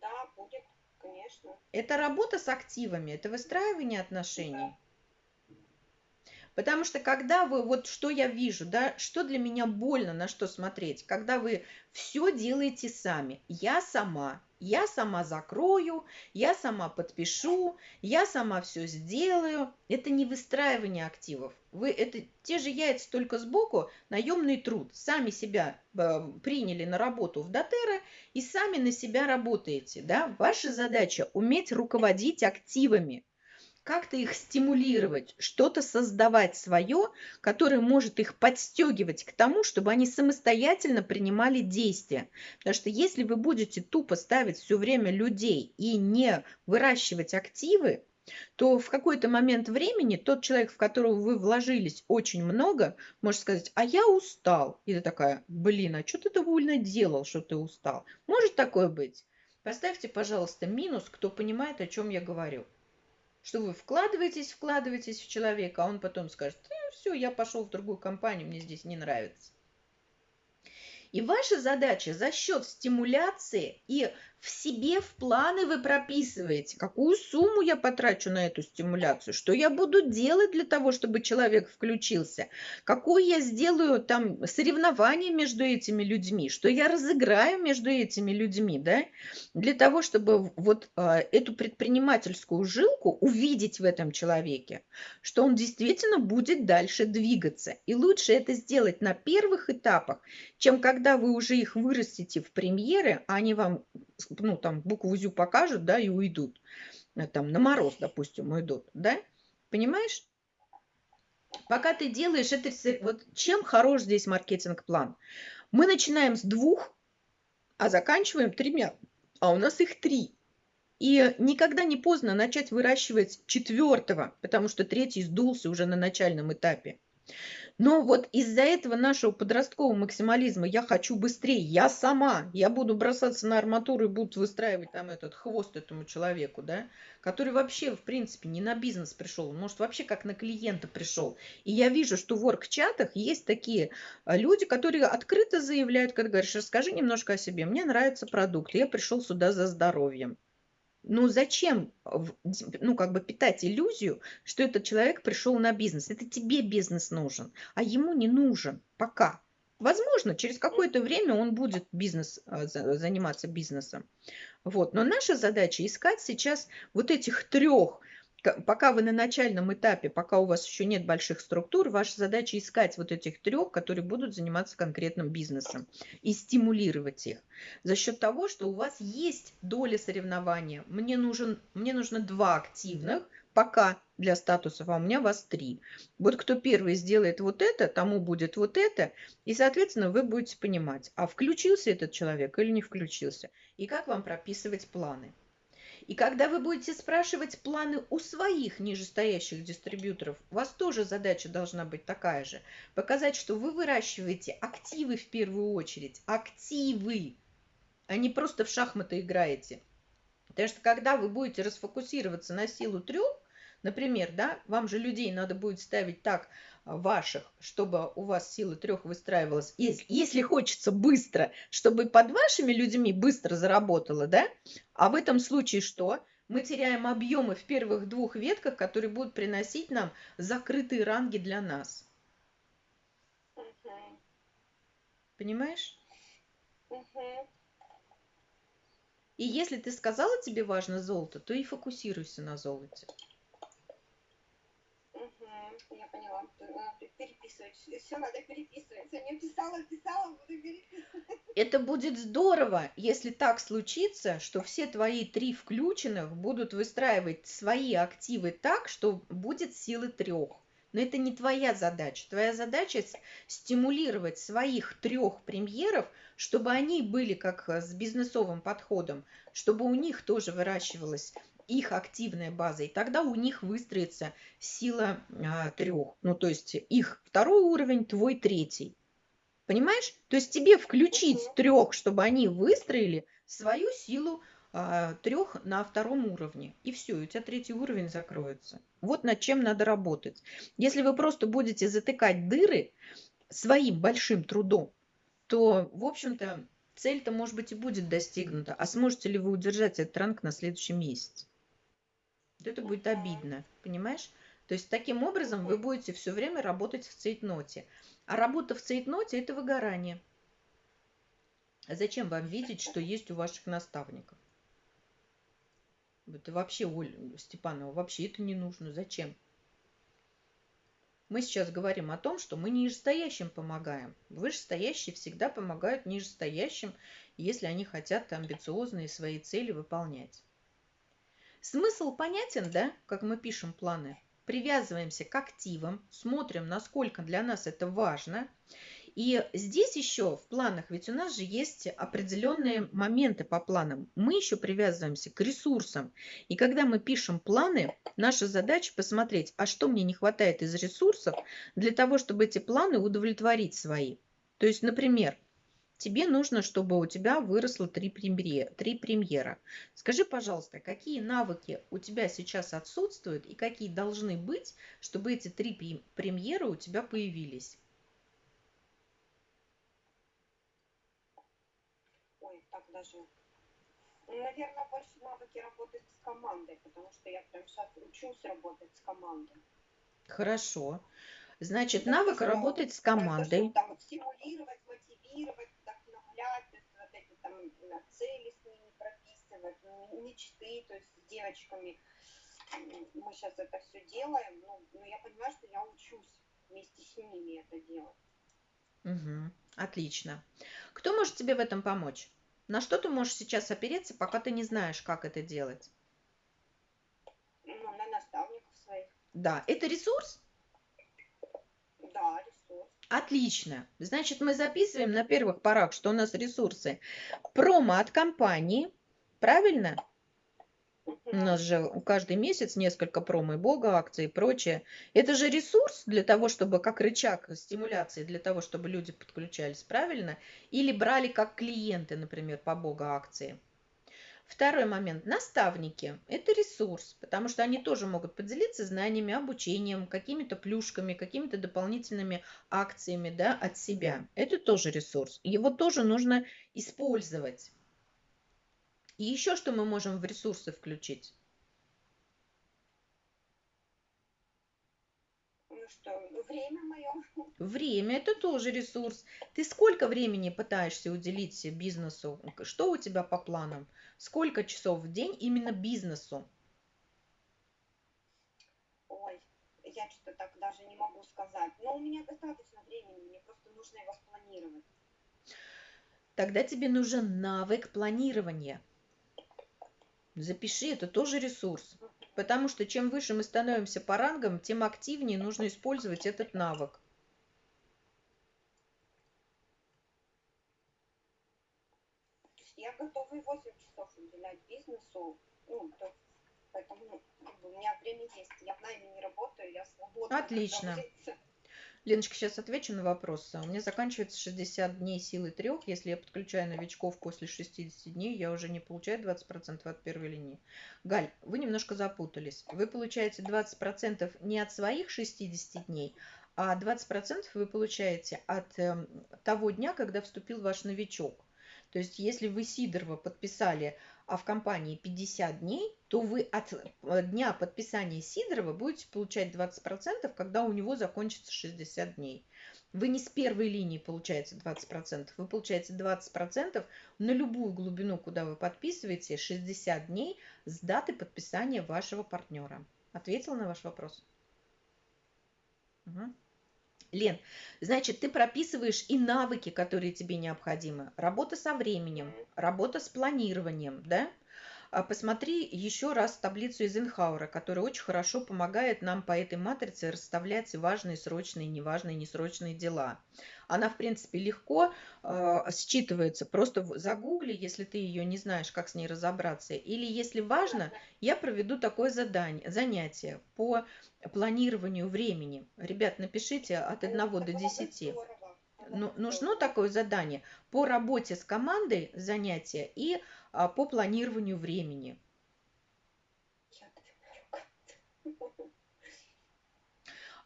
Да, будет, конечно. Это работа с активами, это выстраивание отношений. Потому что когда вы, вот что я вижу, да, что для меня больно, на что смотреть, когда вы все делаете сами. Я сама, я сама закрою, я сама подпишу, я сама все сделаю. Это не выстраивание активов. Вы это те же яйца только сбоку, наемный труд. Сами себя э, приняли на работу в Дотера и сами на себя работаете. Да? Ваша задача уметь руководить активами как-то их стимулировать, что-то создавать свое, которое может их подстегивать к тому, чтобы они самостоятельно принимали действия. Потому что если вы будете тупо ставить все время людей и не выращивать активы, то в какой-то момент времени тот человек, в которого вы вложились очень много, может сказать, а я устал. И ты такая, блин, а что ты довольно делал, что ты устал? Может такое быть? Поставьте, пожалуйста, минус, кто понимает, о чем я говорю что вы вкладываетесь, вкладываетесь в человека, а он потом скажет, э, все, я пошел в другую компанию, мне здесь не нравится. И ваша задача за счет стимуляции и в себе в планы вы прописываете, какую сумму я потрачу на эту стимуляцию, что я буду делать для того, чтобы человек включился, какое я сделаю там соревнование между этими людьми, что я разыграю между этими людьми, да, для того, чтобы вот а, эту предпринимательскую жилку увидеть в этом человеке, что он действительно будет дальше двигаться. И лучше это сделать на первых этапах, чем когда вы уже их вырастите в премьеры, а они вам ну, там, букву ЗЮ покажут, да, и уйдут. Э, там, на мороз, допустим, уйдут, да? Понимаешь? Пока ты делаешь это, вот чем хорош здесь маркетинг-план? Мы начинаем с двух, а заканчиваем тремя, а у нас их три. И никогда не поздно начать выращивать четвертого, потому что третий сдулся уже на начальном этапе. Но вот из-за этого нашего подросткового максимализма я хочу быстрее, я сама, я буду бросаться на арматуру и буду выстраивать там этот хвост этому человеку, да, который вообще, в принципе, не на бизнес пришел, может, вообще как на клиента пришел. И я вижу, что в орг-чатах есть такие а, люди, которые открыто заявляют, когда говоришь, расскажи немножко о себе, мне нравится продукт, я пришел сюда за здоровьем. Ну зачем, ну как бы питать иллюзию, что этот человек пришел на бизнес? Это тебе бизнес нужен, а ему не нужен пока. Возможно, через какое-то время он будет бизнес, а, заниматься бизнесом. Вот. Но наша задача искать сейчас вот этих трех пока вы на начальном этапе, пока у вас еще нет больших структур, ваша задача искать вот этих трех, которые будут заниматься конкретным бизнесом и стимулировать их за счет того, что у вас есть доля соревнования. Мне, нужен, мне нужно два активных пока для статусов, а у меня вас три. Вот кто первый сделает вот это, тому будет вот это, и, соответственно, вы будете понимать, а включился этот человек или не включился, и как вам прописывать планы. И когда вы будете спрашивать планы у своих нижестоящих дистрибьюторов, у вас тоже задача должна быть такая же. Показать, что вы выращиваете активы в первую очередь. Активы. а не просто в шахматы играете. Потому что когда вы будете расфокусироваться на силу трех, например, да, вам же людей надо будет ставить так ваших, чтобы у вас сила трех выстраивалась. Если, если хочется быстро, чтобы под вашими людьми быстро заработало, да, а в этом случае что? Мы теряем объемы в первых двух ветках, которые будут приносить нам закрытые ранги для нас. Понимаешь? Угу. И если ты сказала, тебе важно золото, то и фокусируйся на золоте. Угу, я поняла. Переписывать. Все надо переписывать. Я писала, писала, буду переписывать. Это будет здорово, если так случится, что все твои три включенных будут выстраивать свои активы так, что будет силы трех. Но это не твоя задача. Твоя задача стимулировать своих трех премьеров, чтобы они были как э, с бизнесовым подходом, чтобы у них тоже выращивалась их активная база, и тогда у них выстроится сила а, трех. Ну, то есть их второй уровень, твой третий. Понимаешь? То есть тебе включить трех, чтобы они выстроили свою силу а, трех на втором уровне. И все, у тебя третий уровень закроется. Вот над чем надо работать. Если вы просто будете затыкать дыры своим большим трудом, то, в общем-то, цель-то, может быть, и будет достигнута. А сможете ли вы удержать этот ранг на следующий месяц? Вот это будет обидно, понимаешь? То есть таким образом вы будете все время работать в цейтноте. А работа в цейтноте – это выгорание. А зачем вам видеть, что есть у ваших наставников? Это вообще, Оль Степанова, вообще это не нужно. Зачем? Мы сейчас говорим о том, что мы нижестоящим помогаем. Вышестоящие всегда помогают нижестоящим, если они хотят амбициозные свои цели выполнять. Смысл понятен, да, как мы пишем планы? Привязываемся к активам, смотрим, насколько для нас это важно – и здесь еще в планах, ведь у нас же есть определенные моменты по планам. Мы еще привязываемся к ресурсам. И когда мы пишем планы, наша задача посмотреть, а что мне не хватает из ресурсов для того, чтобы эти планы удовлетворить свои. То есть, например, тебе нужно, чтобы у тебя выросло три премьера. Три премьера. Скажи, пожалуйста, какие навыки у тебя сейчас отсутствуют и какие должны быть, чтобы эти три премьеры у тебя появились? даже. Наверное, больше навыки работать с командой, потому что я прям сейчас учусь работать с командой. Хорошо. Значит, навык работать с командой. Там, стимулировать, мотивировать, есть вот эти там цели с ними прописывать, мечты, то есть с девочками. Мы сейчас это все делаем, но, но я понимаю, что я учусь вместе с ними это делать. Угу. Отлично. Кто может тебе в этом помочь? На что ты можешь сейчас опереться, пока ты не знаешь, как это делать? Ну, на наставников своих. Да, это ресурс? Да, ресурс. Отлично. Значит, мы записываем на первых порах, что у нас ресурсы. Промо от компании, правильно? У нас же каждый месяц несколько промо и бога акций и прочее. Это же ресурс для того, чтобы как рычаг стимуляции, для того, чтобы люди подключались, правильно? Или брали как клиенты, например, по бога акции. Второй момент. Наставники. Это ресурс, потому что они тоже могут поделиться знаниями, обучением, какими-то плюшками, какими-то дополнительными акциями да, от себя. Это тоже ресурс. Его тоже нужно использовать. И еще что мы можем в ресурсы включить? Ну что, время мое. Время – это тоже ресурс. Ты сколько времени пытаешься уделить бизнесу? Что у тебя по планам? Сколько часов в день именно бизнесу? Ой, я что-то так даже не могу сказать. Но у меня достаточно времени, мне просто нужно его спланировать. Тогда тебе нужен навык планирования. Запиши, это тоже ресурс. Потому что чем выше мы становимся по рангам, тем активнее нужно использовать этот навык. Я готова и 8 часов уделять бизнесу. Ну, то, поэтому ну, у меня время есть. Я в найме не работаю, я свободна. Отлично. Леночка, сейчас отвечу на вопрос. У меня заканчивается 60 дней силы трех. Если я подключаю новичков после 60 дней, я уже не получаю 20% от первой линии. Галь, вы немножко запутались. Вы получаете 20% не от своих 60 дней, а 20% вы получаете от э, того дня, когда вступил ваш новичок. То есть, если вы Сидорова подписали а в компании 50 дней, то вы от э, дня подписания Сидорова будете получать 20%, когда у него закончится 60 дней. Вы не с первой линии получаете 20%, вы получаете 20% на любую глубину, куда вы подписываете, 60 дней с даты подписания вашего партнера. Ответила на ваш вопрос? Угу. Лен, значит, ты прописываешь и навыки, которые тебе необходимы. Работа со временем, работа с планированием, да? А посмотри еще раз таблицу из Инхаура, которая очень хорошо помогает нам по этой матрице расставлять важные, срочные, неважные, несрочные дела. Она, в принципе, легко э, считывается. Просто загугли, если ты ее не знаешь, как с ней разобраться. Или, если важно, я проведу такое задание, занятие по планированию времени. Ребят, напишите от 1 до 10. Ну, нужно такое задание по работе с командой занятия и а, по планированию времени.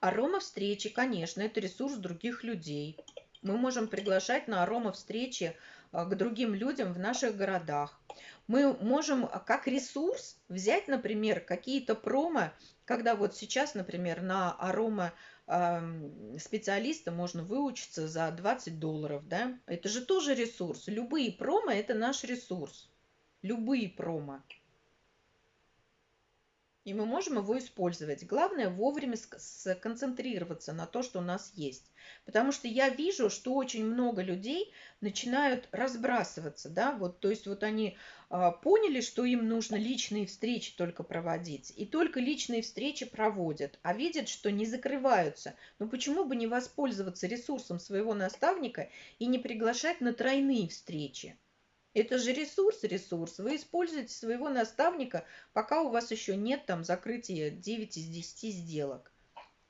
Арома встречи, конечно, это ресурс других людей. Мы можем приглашать на арома встречи а, к другим людям в наших городах. Мы можем как ресурс взять, например, какие-то промо, когда вот сейчас, например, на арома специалиста можно выучиться за 20 долларов, да? Это же тоже ресурс. Любые промо – это наш ресурс любые промо. И мы можем его использовать. Главное вовремя сконцентрироваться на то, что у нас есть. Потому что я вижу, что очень много людей начинают разбрасываться. Да? Вот, то есть вот они поняли, что им нужно личные встречи только проводить. И только личные встречи проводят. А видят, что не закрываются. Но почему бы не воспользоваться ресурсом своего наставника и не приглашать на тройные встречи? Это же ресурс, ресурс. Вы используете своего наставника, пока у вас еще нет там закрытия 9 из 10 сделок.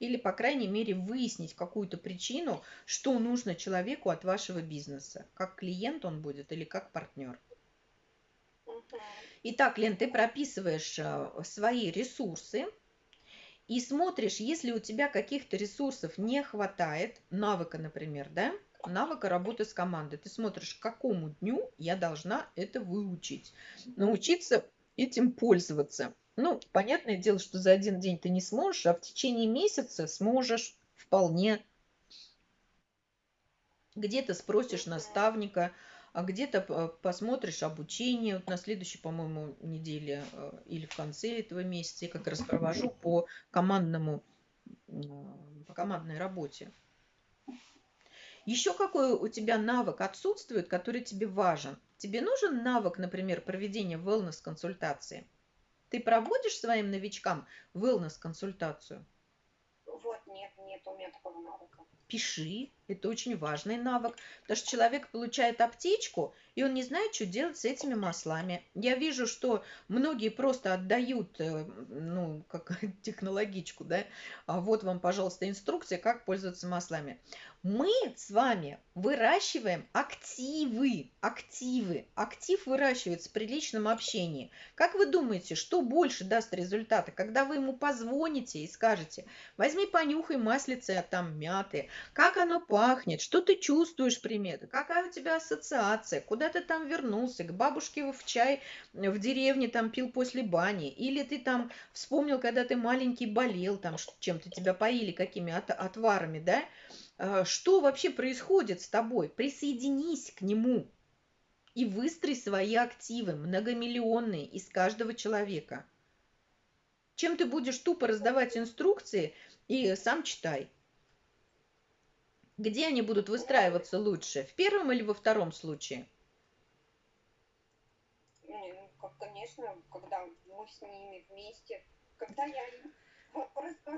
Или, по крайней мере, выяснить какую-то причину, что нужно человеку от вашего бизнеса. Как клиент он будет или как партнер. Итак, Лен, ты прописываешь э, свои ресурсы и смотришь, если у тебя каких-то ресурсов не хватает, навыка, например, да, навыка работы с командой. Ты смотришь, к какому дню я должна это выучить. Научиться этим пользоваться. Ну, понятное дело, что за один день ты не сможешь, а в течение месяца сможешь вполне. Где-то спросишь наставника, а где-то посмотришь обучение. Вот на следующей, по-моему, неделе э, или в конце этого месяца я как раз провожу по командному, по командной работе. Еще какой у тебя навык отсутствует, который тебе важен? Тебе нужен навык, например, проведения wellness-консультации? Ты проводишь своим новичкам wellness-консультацию? Вот, нет, нет у меня такого навыка. Пиши, это очень важный навык, потому что человек получает аптечку, и он не знает, что делать с этими маслами. Я вижу, что многие просто отдают, э, ну, как технологичку, да, а вот вам, пожалуйста, инструкция, как пользоваться маслами. Мы с вами выращиваем активы, активы. Актив выращивается при личном общении. Как вы думаете, что больше даст результата, когда вы ему позвоните и скажете, возьми, понюхай маслице там мяты, как оно пахнет, что ты чувствуешь приметы, какая у тебя ассоциация, куда ты там вернулся, к бабушке в чай в деревне там пил после бани, или ты там вспомнил, когда ты маленький болел, там чем-то тебя поили, какими отварами, да, а, что вообще происходит с тобой, присоединись к нему и выстрой свои активы, многомиллионные, из каждого человека. Чем ты будешь тупо раздавать инструкции и сам читай. Где они будут выстраиваться лучше, в первом или во втором случае? Ну, конечно, когда мы с ними вместе, когда я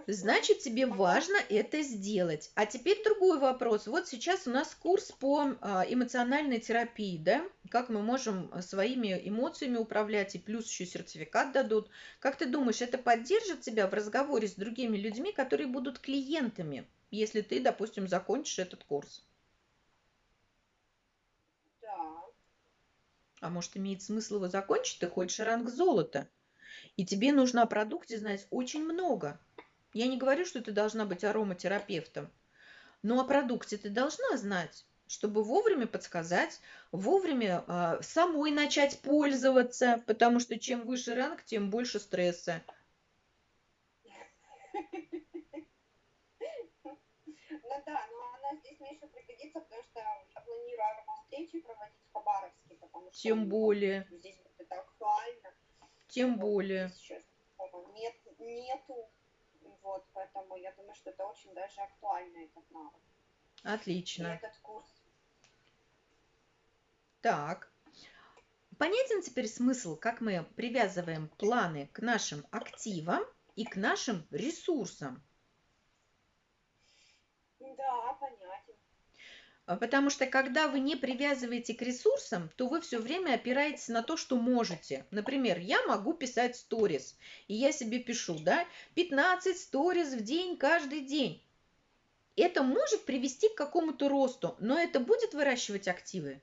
Значит, тебе важно это сделать. А теперь другой вопрос. Вот сейчас у нас курс по а, эмоциональной терапии, да? Как мы можем своими эмоциями управлять, и плюс еще сертификат дадут. Как ты думаешь, это поддержит тебя в разговоре с другими людьми, которые будут клиентами, если ты, допустим, закончишь этот курс? Да. А может, имеет смысл его закончить? Ты хочешь ранг золота. И тебе нужно о продукте знать очень много. Я не говорю, что ты должна быть ароматерапевтом, но о продукте ты должна знать, чтобы вовремя подсказать, вовремя э, самой начать пользоваться, потому что чем выше ранг, тем больше стресса. Ну да, но она здесь еще пригодится, потому что я планирую аромавстречи проводить в Хабаровске, потому что Тем более. здесь будет актуально. Тем Вот, более. Сейчас нет, нету вот, поэтому я думаю, что это очень даже актуально, этот навык. И Отлично. этот курс. Так. Понятен теперь смысл, как мы привязываем планы к нашим активам и к нашим ресурсам. Да, понятен. А Потому что когда вы не привязываете к ресурсам, то вы все время опираетесь на то, что можете. Например, я могу писать сторис, и я себе пишу, да, 15 сторис в день каждый день. Это может привести к какому-то росту, но это будет выращивать активы?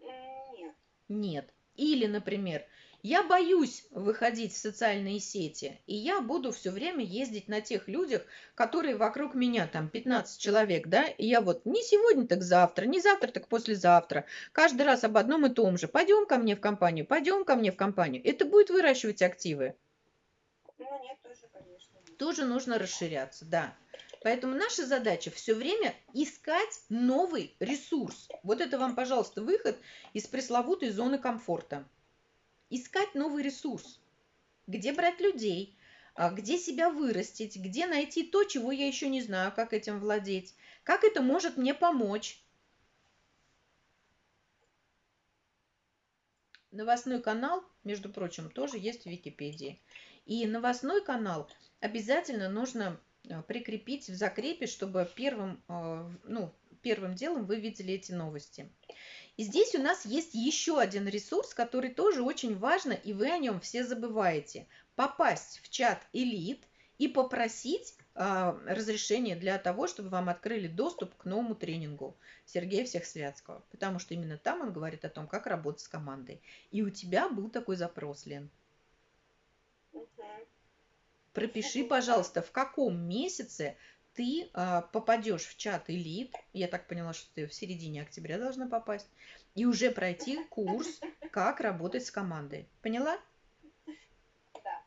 Нет. Нет. Или, например, я боюсь выходить в социальные сети, и я буду все время ездить на тех людях, которые вокруг меня, там 15 человек, да, и я вот не сегодня, так завтра, не завтра, так послезавтра, каждый раз об одном и том же. Пойдем ко мне в компанию, пойдем ко мне в компанию. Это будет выращивать активы. Ну, нет, тоже, конечно. Тоже нужно расширяться, да. Поэтому наша задача все время искать новый ресурс. Вот это вам, пожалуйста, выход из пресловутой зоны комфорта. Искать новый ресурс. Где брать людей, а, где себя вырастить, где найти то, чего я еще не знаю, как этим владеть, как это может мне помочь. Новостной канал, между прочим, тоже есть в Википедии. И новостной канал обязательно нужно э, прикрепить в закрепе, чтобы первым, э, ну, первым делом вы видели эти новости. И здесь у нас есть еще один ресурс, который тоже очень важно, и вы о нем все забываете. Попасть в чат элит и попросить а, разрешение для того, чтобы вам открыли доступ к новому тренингу Сергея Всехсвятского. Потому что именно там он говорит о том, как работать с командой. И у тебя был такой запрос, Лен. Пропиши, пожалуйста, в каком месяце ты а, попадешь в чат элит. Я так поняла, что ты в середине октября должна попасть. И уже пройти курс, как работать с командой. Поняла? Да.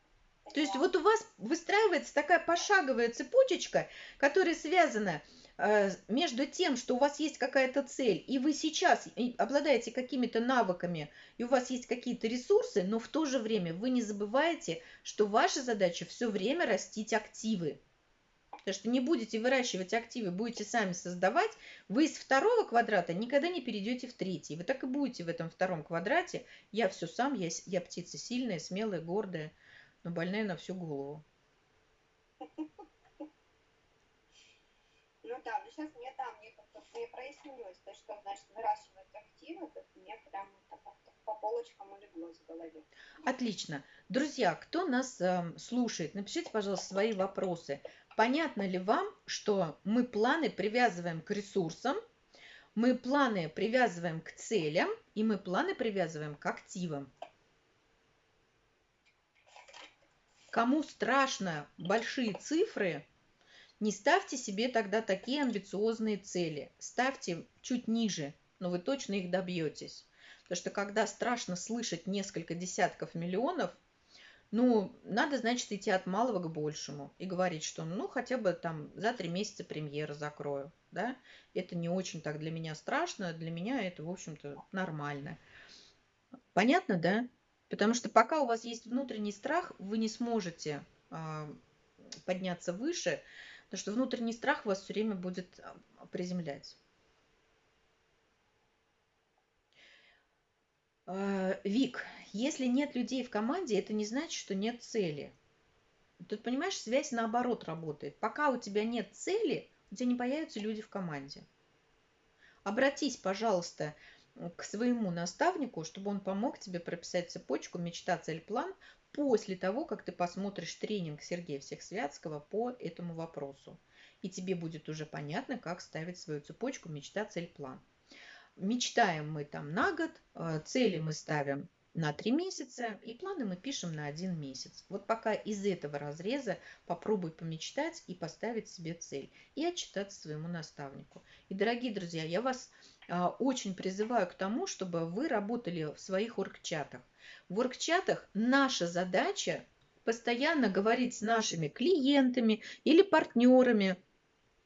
То есть вот у вас выстраивается такая пошаговая цепочечка, которая связана э, между тем, что у вас есть какая-то цель, и вы сейчас обладаете какими-то навыками, и у вас есть какие-то ресурсы, но в то же время вы не забываете, что ваша задача все время растить активы. Потому что не будете выращивать активы, будете сами создавать, вы из второго квадрата никогда не перейдете в третий. Вы так и будете в этом втором квадрате. Я все сам, я, я птица сильная, смелая, гордая, но больная на всю голову. Ну да, но сейчас мне, да, мне как-то мне прояснилось, то, что значит выращивать активы, то мне прям по полочкам улеглось в голове. Отлично. Друзья, кто нас эм, слушает, напишите, пожалуйста, свои вопросы. Понятно ли вам, что мы планы привязываем к ресурсам, мы планы привязываем к целям, и мы планы привязываем к активам? Кому страшно большие цифры, не ставьте себе тогда такие амбициозные цели. Ставьте чуть ниже, но вы точно их добьетесь. Потому что когда страшно слышать несколько десятков миллионов, ну, надо, значит, идти от малого к большему и говорить, что, ну, хотя бы там за три месяца премьеры закрою, да. Это не очень так для меня страшно, для меня это, в общем-то, нормально. Понятно, да? Потому что пока у вас есть внутренний страх, вы не сможете а, подняться выше, потому что внутренний страх вас все время будет а, приземлять. А, Вик, если нет людей в команде, это не значит, что нет цели. Тут, понимаешь, связь наоборот работает. Пока у тебя нет цели, у тебя не появятся люди в команде. Обратись, пожалуйста, к своему наставнику, чтобы он помог тебе прописать цепочку мечта, цель, план после того, как ты посмотришь тренинг Сергея Всехсвятского по этому вопросу. И тебе будет уже понятно, как ставить свою цепочку мечта, цель, план. Мечтаем мы там на год, э, цели мы ставим на три месяца, и планы мы пишем на один месяц. Вот пока из этого разреза попробуй помечтать и поставить себе цель, и отчитаться своему наставнику. И, дорогие друзья, я вас а, очень призываю к тому, чтобы вы работали в своих оргчатах. В оргчатах наша задача постоянно говорить с нашими клиентами или партнерами,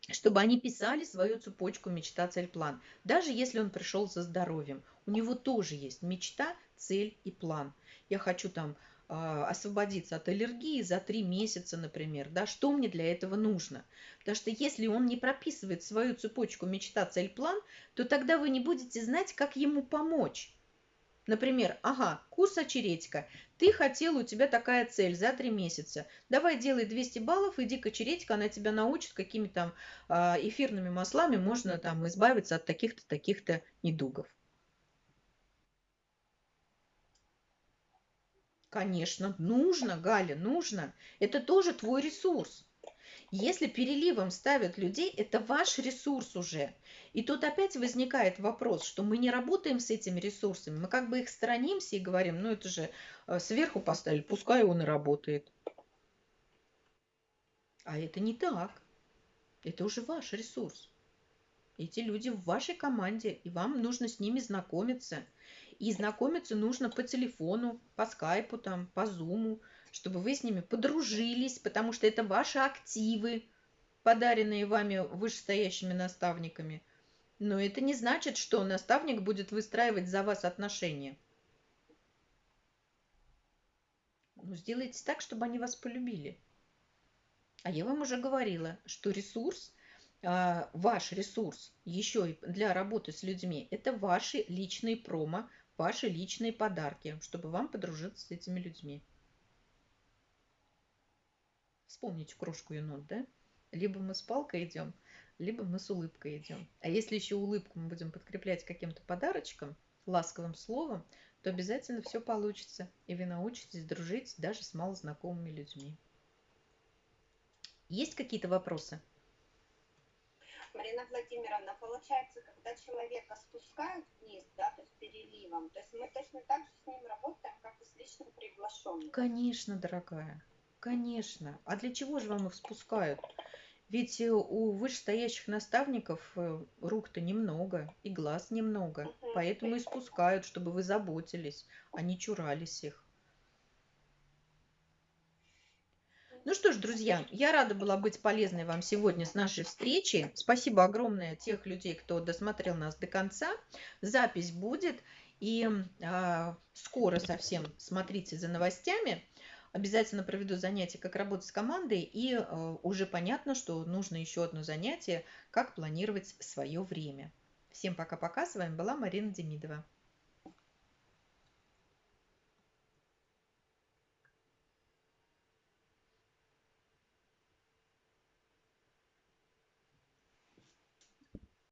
чтобы они писали свою цепочку мечта, цель, план. Даже если он пришел за здоровьем, у него тоже есть мечта, цель и план. Я хочу там а, освободиться от аллергии за три месяца, например, да, что мне для этого нужно. Потому что если он не прописывает свою цепочку мечта, цель, план, то тогда вы не будете знать, как ему помочь. Например, ага, курс очередька. Ты хотел, у тебя такая цель за три месяца. Давай делай 200 баллов, иди к очередька, она тебя научит, какими там а, эфирными маслами можно там избавиться от таких-то, таких-то недугов. Конечно, нужно, Галя, нужно. Это тоже твой ресурс. Если переливом ставят людей, это ваш ресурс уже. И тут опять возникает вопрос, что мы не работаем с этими ресурсами, мы как бы их сторонимся и говорим, ну это же э, сверху поставили, пускай он и работает. А это не так. Это уже ваш ресурс. Эти люди в вашей команде, и вам нужно с ними знакомиться – и знакомиться нужно по телефону, по скайпу, там, по зуму, чтобы вы с ними подружились, потому что это ваши активы, подаренные вами вышестоящими наставниками. Но это не значит, что наставник будет выстраивать за вас отношения. Ну, сделайте так, чтобы они вас полюбили. А я вам уже говорила, что ресурс, а, ваш ресурс еще и для работы с людьми, это ваши личные промо, ваши личные подарки, чтобы вам подружиться с этими людьми. Вспомните крошку енот, да? Либо мы с палкой идем, либо мы с улыбкой идем. А если еще улыбку мы будем подкреплять каким-то подарочком, ласковым словом, то обязательно все получится, и вы научитесь дружить даже с малознакомыми людьми. Есть какие-то вопросы? Марина Владимировна, получается, когда человека спускают вниз, да, то есть переливом, то есть мы точно так же с ним работаем, как и с личным приглашенным. Конечно, дорогая, конечно. А для чего же вам их спускают? Ведь э, у вышестоящих наставников э, рук-то немного и глаз немного, угу. поэтому и спускают, чтобы вы заботились, а не чурались их. Ну что ж, друзья, я рада была быть полезной вам сегодня с нашей встречи. Спасибо огромное тех людей, кто досмотрел нас до конца. Запись будет. И э, скоро совсем смотрите за новостями. Обязательно проведу занятие, как работать с командой. И э, уже понятно, что нужно еще одно занятие, как планировать свое время. Всем пока-пока. С вами была Марина Демидова.